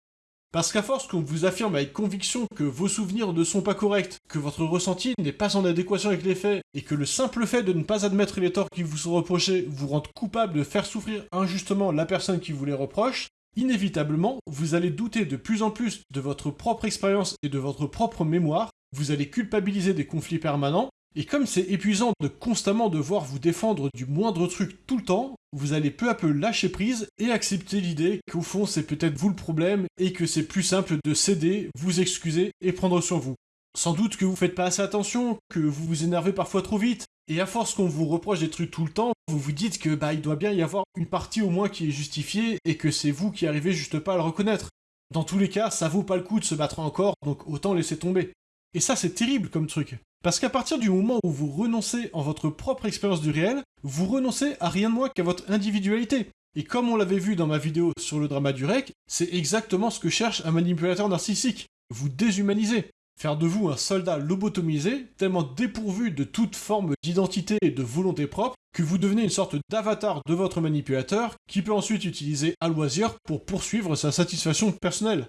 Parce qu'à force qu'on vous affirme avec conviction que vos souvenirs ne sont pas corrects, que votre ressenti n'est pas en adéquation avec les faits, et que le simple fait de ne pas admettre les torts qui vous sont reprochés vous rend coupable de faire souffrir injustement la personne qui vous les reproche, inévitablement, vous allez douter de plus en plus de votre propre expérience et de votre propre mémoire, vous allez culpabiliser des conflits permanents, et comme c'est épuisant de constamment devoir vous défendre du moindre truc tout le temps, vous allez peu à peu lâcher prise et accepter l'idée qu'au fond c'est peut-être vous le problème et que c'est plus simple de céder, vous excuser et prendre sur vous. Sans doute que vous faites pas assez attention, que vous vous énervez parfois trop vite, et à force qu'on vous reproche des trucs tout le temps, vous vous dites que bah il doit bien y avoir une partie au moins qui est justifiée et que c'est vous qui arrivez juste pas à le reconnaître. Dans tous les cas, ça vaut pas le coup de se battre encore, donc autant laisser tomber. Et ça c'est terrible comme truc. Parce qu'à partir du moment où vous renoncez en votre propre expérience du réel, vous renoncez à rien de moins qu'à votre individualité. Et comme on l'avait vu dans ma vidéo sur le drama du rec, c'est exactement ce que cherche un manipulateur narcissique. Vous déshumaniser. Faire de vous un soldat lobotomisé, tellement dépourvu de toute forme d'identité et de volonté propre, que vous devenez une sorte d'avatar de votre manipulateur, qui peut ensuite utiliser à loisir pour poursuivre sa satisfaction personnelle.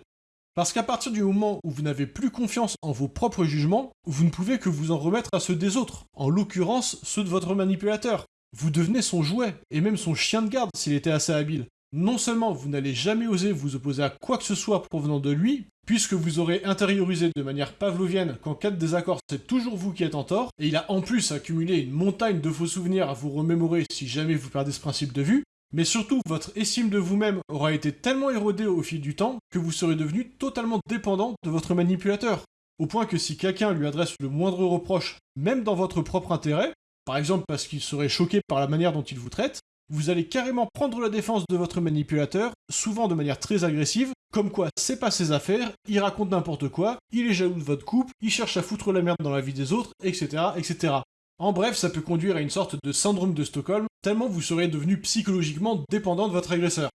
Parce qu'à partir du moment où vous n'avez plus confiance en vos propres jugements, vous ne pouvez que vous en remettre à ceux des autres, en l'occurrence ceux de votre manipulateur. Vous devenez son jouet, et même son chien de garde s'il était assez habile. Non seulement vous n'allez jamais oser vous opposer à quoi que ce soit provenant de lui, puisque vous aurez intériorisé de manière pavlovienne qu'en cas de désaccord c'est toujours vous qui êtes en tort, et il a en plus accumulé une montagne de faux souvenirs à vous remémorer si jamais vous perdez ce principe de vue, mais surtout, votre estime de vous-même aura été tellement érodée au fil du temps que vous serez devenu totalement dépendant de votre manipulateur. Au point que si quelqu'un lui adresse le moindre reproche, même dans votre propre intérêt, par exemple parce qu'il serait choqué par la manière dont il vous traite, vous allez carrément prendre la défense de votre manipulateur, souvent de manière très agressive, comme quoi c'est pas ses affaires, il raconte n'importe quoi, il est jaloux de votre couple, il cherche à foutre la merde dans la vie des autres, etc., etc. En bref, ça peut conduire à une sorte de syndrome de Stockholm, tellement vous serez devenu psychologiquement dépendant de votre agresseur.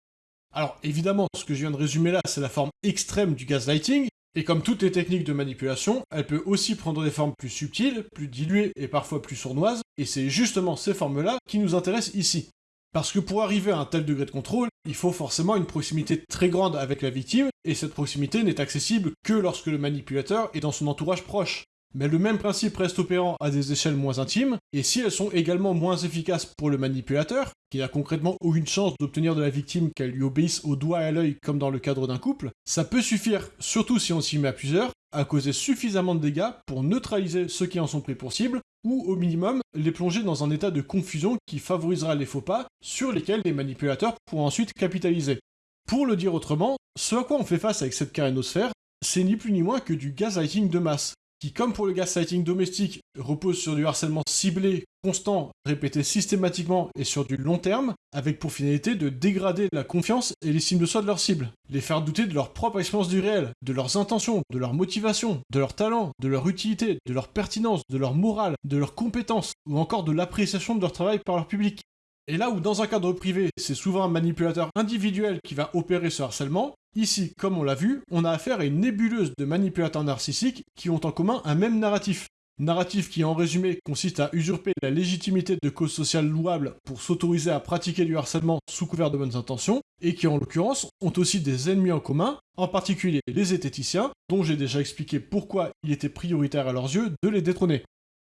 Alors évidemment, ce que je viens de résumer là, c'est la forme extrême du gaslighting, et comme toutes les techniques de manipulation, elle peut aussi prendre des formes plus subtiles, plus diluées et parfois plus sournoises, et c'est justement ces formes-là qui nous intéressent ici. Parce que pour arriver à un tel degré de contrôle, il faut forcément une proximité très grande avec la victime, et cette proximité n'est accessible que lorsque le manipulateur est dans son entourage proche. Mais le même principe reste opérant à des échelles moins intimes, et si elles sont également moins efficaces pour le manipulateur, qui n'a concrètement aucune chance d'obtenir de la victime qu'elle lui obéisse au doigt et à l'œil comme dans le cadre d'un couple, ça peut suffire, surtout si on s'y met à plusieurs, à causer suffisamment de dégâts pour neutraliser ceux qui en sont pris pour cible, ou au minimum les plonger dans un état de confusion qui favorisera les faux pas sur lesquels les manipulateurs pourront ensuite capitaliser. Pour le dire autrement, ce à quoi on fait face avec cette carénosphère, c'est ni plus ni moins que du gaslighting de masse, qui, comme pour le gaslighting domestique, repose sur du harcèlement ciblé, constant, répété systématiquement et sur du long terme, avec pour finalité de dégrader la confiance et l'estime de soi de leur cible, les faire douter de leur propre expérience du réel, de leurs intentions, de leur motivation, de leur talent, de leur utilité, de leur pertinence, de leur morale, de leurs compétences, ou encore de l'appréciation de leur travail par leur public. Et là où dans un cadre privé, c'est souvent un manipulateur individuel qui va opérer ce harcèlement, ici, comme on l'a vu, on a affaire à une nébuleuse de manipulateurs narcissiques qui ont en commun un même narratif. Narratif qui, en résumé, consiste à usurper la légitimité de causes sociales louables pour s'autoriser à pratiquer du harcèlement sous couvert de bonnes intentions, et qui, en l'occurrence, ont aussi des ennemis en commun, en particulier les zététiciens, dont j'ai déjà expliqué pourquoi il était prioritaire à leurs yeux de les détrôner.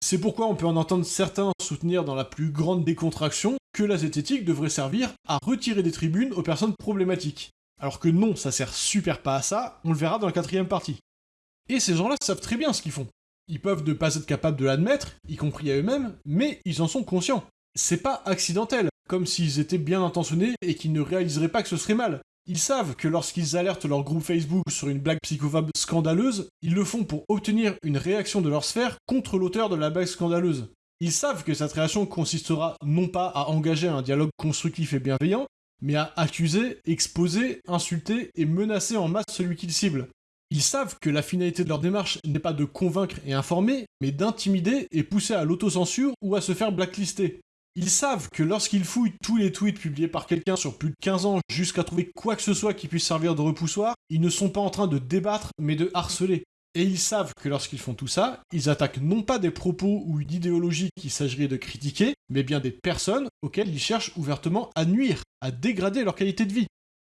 C'est pourquoi on peut en entendre certains soutenir dans la plus grande décontraction que la zététique devrait servir à retirer des tribunes aux personnes problématiques. Alors que non, ça sert super pas à ça, on le verra dans la quatrième partie. Et ces gens-là savent très bien ce qu'ils font. Ils peuvent ne pas être capables de l'admettre, y compris à eux-mêmes, mais ils en sont conscients. C'est pas accidentel, comme s'ils étaient bien intentionnés et qu'ils ne réaliseraient pas que ce serait mal. Ils savent que lorsqu'ils alertent leur groupe Facebook sur une blague psychophobe scandaleuse, ils le font pour obtenir une réaction de leur sphère contre l'auteur de la blague scandaleuse. Ils savent que cette réaction consistera non pas à engager un dialogue constructif et bienveillant, mais à accuser, exposer, insulter et menacer en masse celui qu'ils ciblent. Ils savent que la finalité de leur démarche n'est pas de convaincre et informer, mais d'intimider et pousser à l'autocensure ou à se faire blacklister. Ils savent que lorsqu'ils fouillent tous les tweets publiés par quelqu'un sur plus de 15 ans jusqu'à trouver quoi que ce soit qui puisse servir de repoussoir, ils ne sont pas en train de débattre mais de harceler. Et ils savent que lorsqu'ils font tout ça, ils attaquent non pas des propos ou une idéologie qu'il s'agirait de critiquer, mais bien des personnes auxquelles ils cherchent ouvertement à nuire, à dégrader leur qualité de vie.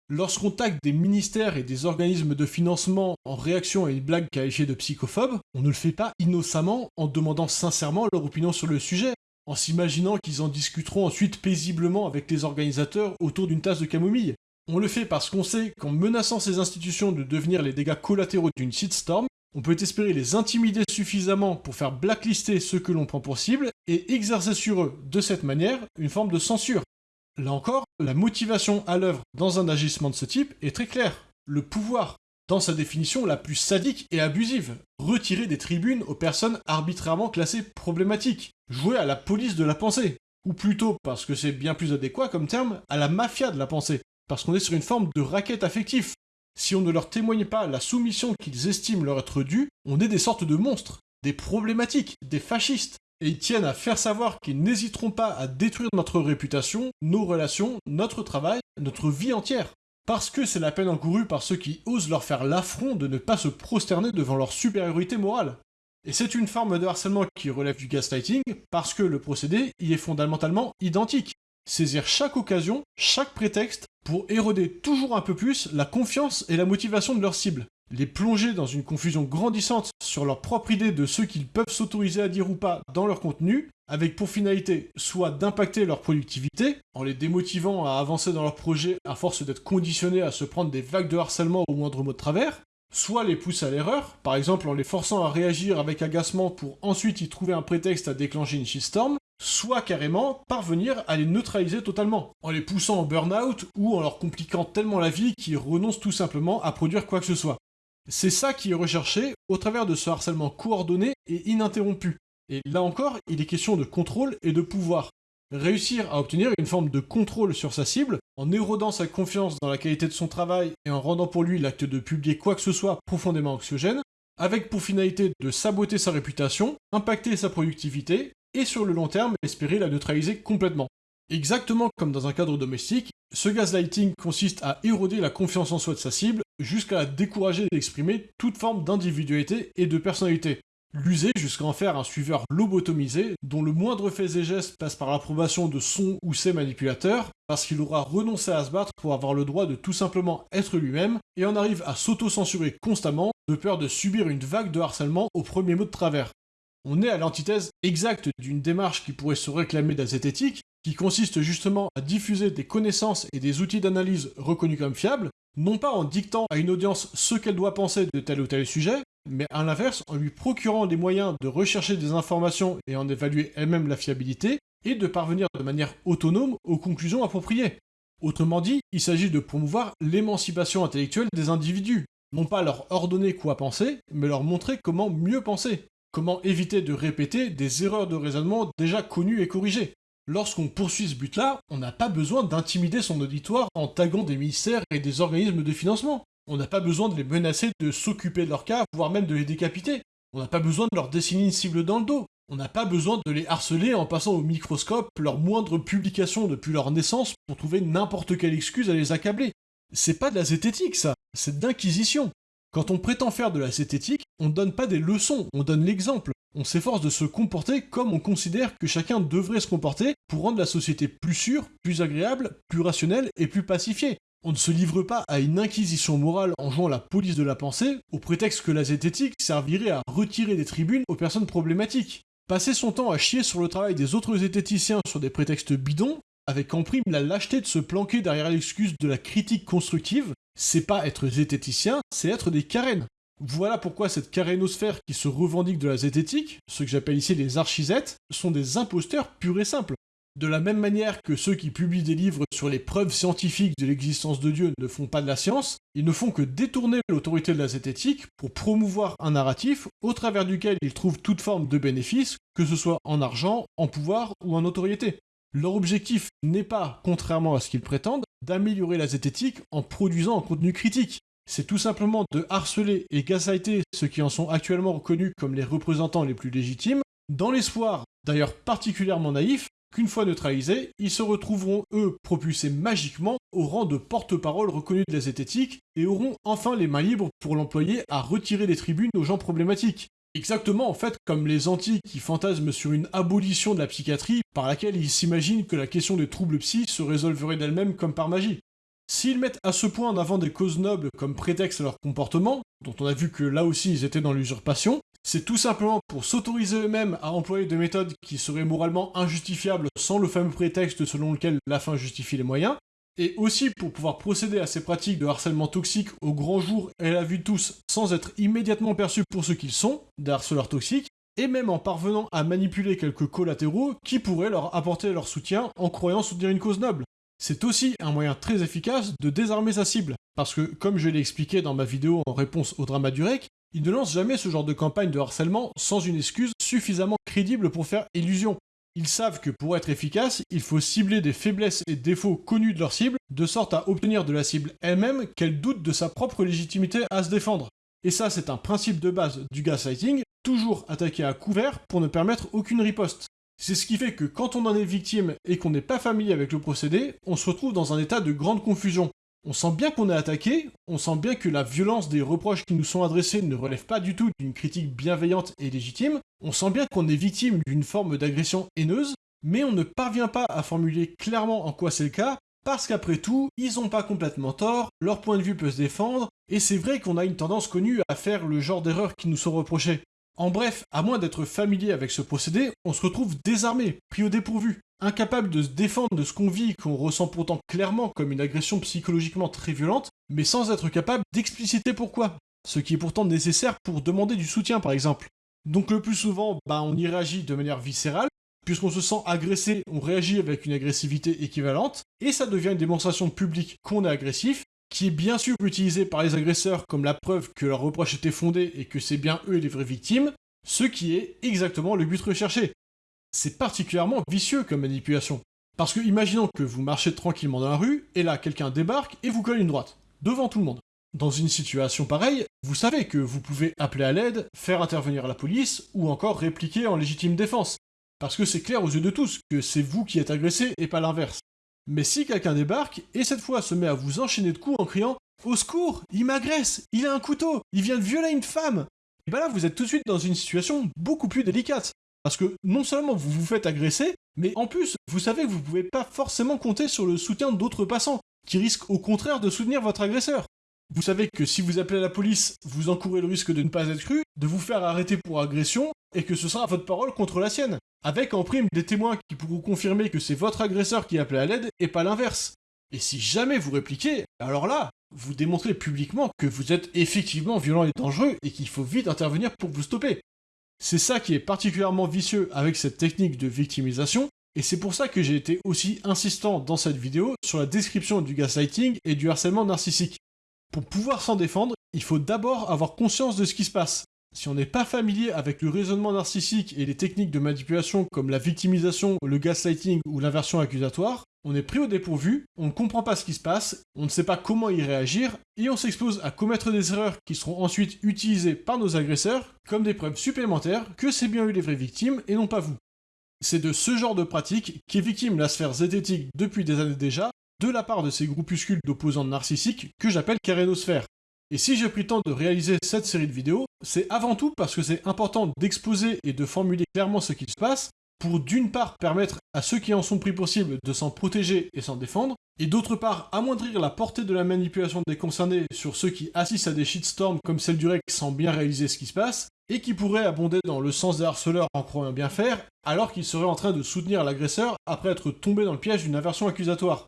Lorsqu'on tague des ministères et des organismes de financement en réaction à une blague qualifiée de psychophobe, on ne le fait pas innocemment en demandant sincèrement leur opinion sur le sujet, en s'imaginant qu'ils en discuteront ensuite paisiblement avec les organisateurs autour d'une tasse de camomille. On le fait parce qu'on sait qu'en menaçant ces institutions de devenir les dégâts collatéraux d'une shitstorm, on peut espérer les intimider suffisamment pour faire blacklister ceux que l'on prend pour cible et exercer sur eux, de cette manière, une forme de censure. Là encore, la motivation à l'œuvre dans un agissement de ce type est très claire. Le pouvoir, dans sa définition la plus sadique et abusive. Retirer des tribunes aux personnes arbitrairement classées problématiques. Jouer à la police de la pensée. Ou plutôt, parce que c'est bien plus adéquat comme terme, à la mafia de la pensée. Parce qu'on est sur une forme de raquette affective. Si on ne leur témoigne pas la soumission qu'ils estiment leur être due, on est des sortes de monstres, des problématiques, des fascistes. Et ils tiennent à faire savoir qu'ils n'hésiteront pas à détruire notre réputation, nos relations, notre travail, notre vie entière parce que c'est la peine encourue par ceux qui osent leur faire l'affront de ne pas se prosterner devant leur supériorité morale. Et c'est une forme de harcèlement qui relève du gaslighting, parce que le procédé y est fondamentalement identique. Saisir chaque occasion, chaque prétexte, pour éroder toujours un peu plus la confiance et la motivation de leur cible. Les plonger dans une confusion grandissante sur leur propre idée de ce qu'ils peuvent s'autoriser à dire ou pas dans leur contenu, avec pour finalité soit d'impacter leur productivité, en les démotivant à avancer dans leur projet à force d'être conditionnés à se prendre des vagues de harcèlement au moindre mot de travers, soit les pousser à l'erreur, par exemple en les forçant à réagir avec agacement pour ensuite y trouver un prétexte à déclencher une shitstorm, soit carrément parvenir à les neutraliser totalement, en les poussant au burn-out ou en leur compliquant tellement la vie qu'ils renoncent tout simplement à produire quoi que ce soit. C'est ça qui est recherché au travers de ce harcèlement coordonné et ininterrompu, et là encore, il est question de contrôle et de pouvoir. Réussir à obtenir une forme de contrôle sur sa cible, en érodant sa confiance dans la qualité de son travail et en rendant pour lui l'acte de publier quoi que ce soit profondément anxiogène, avec pour finalité de saboter sa réputation, impacter sa productivité, et sur le long terme espérer la neutraliser complètement. Exactement comme dans un cadre domestique, ce gaslighting consiste à éroder la confiance en soi de sa cible jusqu'à la décourager d'exprimer toute forme d'individualité et de personnalité, l'user jusqu'à en faire un suiveur lobotomisé, dont le moindre fait et geste passe par l'approbation de son ou ses manipulateurs, parce qu'il aura renoncé à se battre pour avoir le droit de tout simplement être lui-même, et en arrive à s'auto-censurer constamment, de peur de subir une vague de harcèlement au premier mot de travers. On est à l'antithèse exacte d'une démarche qui pourrait se réclamer de la zététique, qui consiste justement à diffuser des connaissances et des outils d'analyse reconnus comme fiables, non pas en dictant à une audience ce qu'elle doit penser de tel ou tel sujet, mais à l'inverse en lui procurant les moyens de rechercher des informations et en évaluer elle-même la fiabilité, et de parvenir de manière autonome aux conclusions appropriées. Autrement dit, il s'agit de promouvoir l'émancipation intellectuelle des individus, non pas leur ordonner quoi penser, mais leur montrer comment mieux penser, comment éviter de répéter des erreurs de raisonnement déjà connues et corrigées? Lorsqu'on poursuit ce but-là, on n'a pas besoin d'intimider son auditoire en taguant des ministères et des organismes de financement. On n'a pas besoin de les menacer de s'occuper de leur cas, voire même de les décapiter. On n'a pas besoin de leur dessiner une cible dans le dos. On n'a pas besoin de les harceler en passant au microscope leurs moindres publications depuis leur naissance pour trouver n'importe quelle excuse à les accabler. C'est pas de la zététique, ça, c'est d'inquisition. Quand on prétend faire de la zététique, on donne pas des leçons, on donne l'exemple. On s'efforce de se comporter comme on considère que chacun devrait se comporter pour rendre la société plus sûre, plus agréable, plus rationnelle et plus pacifiée. On ne se livre pas à une inquisition morale en jouant la police de la pensée, au prétexte que la zététique servirait à retirer des tribunes aux personnes problématiques. Passer son temps à chier sur le travail des autres zététiciens sur des prétextes bidons, avec en prime la lâcheté de se planquer derrière l'excuse de la critique constructive, c'est pas être zététicien, c'est être des carènes. Voilà pourquoi cette carénosphère qui se revendique de la zététique, ce que j'appelle ici les archizètes, sont des imposteurs purs et simples. De la même manière que ceux qui publient des livres sur les preuves scientifiques de l'existence de Dieu ne font pas de la science, ils ne font que détourner l'autorité de la zététique pour promouvoir un narratif au travers duquel ils trouvent toute forme de bénéfice, que ce soit en argent, en pouvoir ou en notoriété. Leur objectif n'est pas, contrairement à ce qu'ils prétendent, d'améliorer la zététique en produisant un contenu critique. C'est tout simplement de harceler et gaslighter ceux qui en sont actuellement reconnus comme les représentants les plus légitimes, dans l'espoir, d'ailleurs particulièrement naïf, qu'une fois neutralisés, ils se retrouveront, eux, propulsés magiquement au rang de porte-parole reconnus de la zététique et auront enfin les mains libres pour l'employer à retirer des tribunes aux gens problématiques. Exactement en fait comme les antiques qui fantasment sur une abolition de la psychiatrie par laquelle ils s'imaginent que la question des troubles psy se résolverait d'elle-même comme par magie. S'ils mettent à ce point en avant des causes nobles comme prétexte à leur comportement, dont on a vu que là aussi ils étaient dans l'usurpation, c'est tout simplement pour s'autoriser eux-mêmes à employer des méthodes qui seraient moralement injustifiables sans le fameux prétexte selon lequel la fin justifie les moyens, et aussi pour pouvoir procéder à ces pratiques de harcèlement toxique au grand jour et à la vue de tous sans être immédiatement perçus pour ce qu'ils sont, des harceleurs toxiques, et même en parvenant à manipuler quelques collatéraux qui pourraient leur apporter leur soutien en croyant soutenir une cause noble. C'est aussi un moyen très efficace de désarmer sa cible, parce que, comme je l'ai expliqué dans ma vidéo en réponse au drama du REC, ils ne lancent jamais ce genre de campagne de harcèlement sans une excuse suffisamment crédible pour faire illusion. Ils savent que pour être efficace, il faut cibler des faiblesses et défauts connus de leur cible, de sorte à obtenir de la cible elle-même qu'elle doute de sa propre légitimité à se défendre. Et ça, c'est un principe de base du gaslighting, toujours attaquer à couvert pour ne permettre aucune riposte. C'est ce qui fait que quand on en est victime et qu'on n'est pas familier avec le procédé, on se retrouve dans un état de grande confusion. On sent bien qu'on est attaqué, on sent bien que la violence des reproches qui nous sont adressés ne relève pas du tout d'une critique bienveillante et légitime, on sent bien qu'on est victime d'une forme d'agression haineuse, mais on ne parvient pas à formuler clairement en quoi c'est le cas, parce qu'après tout, ils ont pas complètement tort, leur point de vue peut se défendre, et c'est vrai qu'on a une tendance connue à faire le genre d'erreurs qui nous sont reprochées. En bref, à moins d'être familier avec ce procédé, on se retrouve désarmé, pris au dépourvu, incapable de se défendre de ce qu'on vit qu'on ressent pourtant clairement comme une agression psychologiquement très violente, mais sans être capable d'expliciter pourquoi. Ce qui est pourtant nécessaire pour demander du soutien par exemple. Donc le plus souvent, bah, on y réagit de manière viscérale, puisqu'on se sent agressé, on réagit avec une agressivité équivalente, et ça devient une démonstration publique qu'on est agressif, qui est bien sûr utilisée par les agresseurs comme la preuve que leur reproche était fondé et que c'est bien eux les vraies victimes, ce qui est exactement le but recherché. C'est particulièrement vicieux comme manipulation. Parce que imaginons que vous marchez tranquillement dans la rue, et là quelqu'un débarque et vous colle une droite, devant tout le monde. Dans une situation pareille, vous savez que vous pouvez appeler à l'aide, faire intervenir la police, ou encore répliquer en légitime défense. Parce que c'est clair aux yeux de tous que c'est vous qui êtes agressé et pas l'inverse. Mais si quelqu'un débarque, et cette fois se met à vous enchaîner de coups en criant Au secours, il m'agresse, il a un couteau, il vient de violer une femme bah là vous êtes tout de suite dans une situation beaucoup plus délicate. Parce que non seulement vous vous faites agresser, mais en plus, vous savez que vous pouvez pas forcément compter sur le soutien d'autres passants, qui risquent au contraire de soutenir votre agresseur. Vous savez que si vous appelez la police, vous encourez le risque de ne pas être cru, de vous faire arrêter pour agression, et que ce sera votre parole contre la sienne. Avec en prime des témoins qui pourront confirmer que c'est votre agresseur qui appelé à l'aide et pas l'inverse. Et si jamais vous répliquez, alors là, vous démontrez publiquement que vous êtes effectivement violent et dangereux et qu'il faut vite intervenir pour vous stopper. C'est ça qui est particulièrement vicieux avec cette technique de victimisation, et c'est pour ça que j'ai été aussi insistant dans cette vidéo sur la description du gaslighting et du harcèlement narcissique. Pour pouvoir s'en défendre, il faut d'abord avoir conscience de ce qui se passe. Si on n'est pas familier avec le raisonnement narcissique et les techniques de manipulation comme la victimisation, le gaslighting ou l'inversion accusatoire, on est pris au dépourvu, on ne comprend pas ce qui se passe, on ne sait pas comment y réagir, et on s'expose à commettre des erreurs qui seront ensuite utilisées par nos agresseurs comme des preuves supplémentaires que c'est bien eu les vraies victimes et non pas vous. C'est de ce genre de pratique qu'est victime la sphère zététique depuis des années déjà, de la part de ces groupuscules d'opposants narcissiques que j'appelle carénosphères. Et si j'ai pris le temps de réaliser cette série de vidéos, c'est avant tout parce que c'est important d'exposer et de formuler clairement ce qui se passe, pour d'une part permettre à ceux qui en sont pris possible de s'en protéger et s'en défendre, et d'autre part amoindrir la portée de la manipulation des concernés sur ceux qui assistent à des shitstorms comme celle du REC sans bien réaliser ce qui se passe, et qui pourraient abonder dans le sens des harceleurs en croyant bien faire, alors qu'ils seraient en train de soutenir l'agresseur après être tombé dans le piège d'une aversion accusatoire.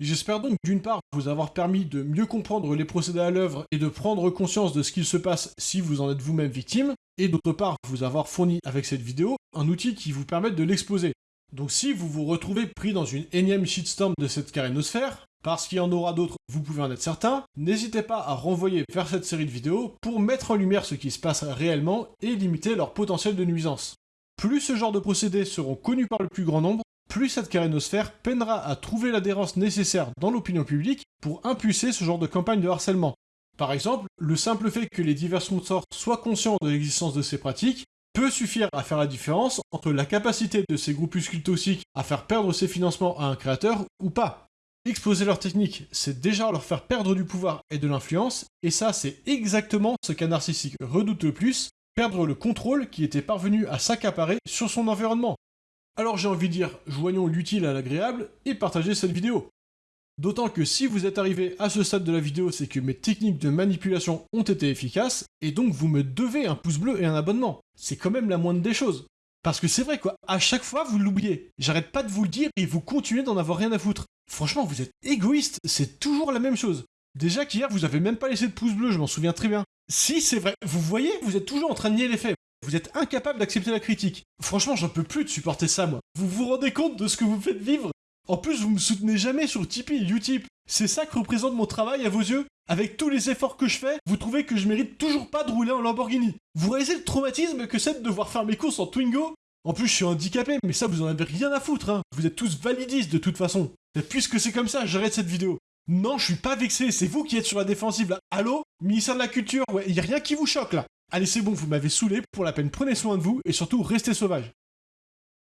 J'espère donc d'une part vous avoir permis de mieux comprendre les procédés à l'œuvre et de prendre conscience de ce qu'il se passe si vous en êtes vous-même victime, et d'autre part vous avoir fourni avec cette vidéo un outil qui vous permette de l'exposer. Donc si vous vous retrouvez pris dans une énième shitstorm de cette carénosphère, parce qu'il y en aura d'autres, vous pouvez en être certain, n'hésitez pas à renvoyer vers cette série de vidéos pour mettre en lumière ce qui se passe réellement et limiter leur potentiel de nuisance. Plus ce genre de procédés seront connus par le plus grand nombre, plus cette carénosphère peinera à trouver l'adhérence nécessaire dans l'opinion publique pour impulser ce genre de campagne de harcèlement. Par exemple, le simple fait que les divers sponsors soient conscients de l'existence de ces pratiques peut suffire à faire la différence entre la capacité de ces groupuscules toxiques à faire perdre ses financements à un créateur ou pas. Exposer leur technique, c'est déjà leur faire perdre du pouvoir et de l'influence, et ça c'est exactement ce qu'un narcissique redoute le plus, perdre le contrôle qui était parvenu à s'accaparer sur son environnement. Alors j'ai envie de dire, joignons l'utile à l'agréable et partagez cette vidéo. D'autant que si vous êtes arrivé à ce stade de la vidéo, c'est que mes techniques de manipulation ont été efficaces, et donc vous me devez un pouce bleu et un abonnement. C'est quand même la moindre des choses. Parce que c'est vrai quoi, à chaque fois vous l'oubliez. J'arrête pas de vous le dire et vous continuez d'en avoir rien à foutre. Franchement, vous êtes égoïste, c'est toujours la même chose. Déjà qu'hier vous avez même pas laissé de pouce bleu, je m'en souviens très bien. Si c'est vrai, vous voyez, vous êtes toujours en train de nier les faits. Vous êtes incapable d'accepter la critique. Franchement, j'en peux plus de supporter ça, moi. Vous vous rendez compte de ce que vous faites vivre? En plus, vous me soutenez jamais sur Tipeee et Utip. C'est ça que représente mon travail à vos yeux? Avec tous les efforts que je fais, vous trouvez que je mérite toujours pas de rouler en Lamborghini Vous réalisez le traumatisme que c'est de devoir faire mes courses en Twingo? En plus, je suis handicapé, mais ça, vous en avez rien à foutre, hein. Vous êtes tous validistes de toute façon. Puisque c'est comme ça, j'arrête cette vidéo. Non, je suis pas vexé, c'est vous qui êtes sur la défensive là. Allô? Ministère de la Culture, ouais, y a rien qui vous choque là. Allez, c'est bon, vous m'avez saoulé, pour la peine prenez soin de vous et surtout restez sauvages.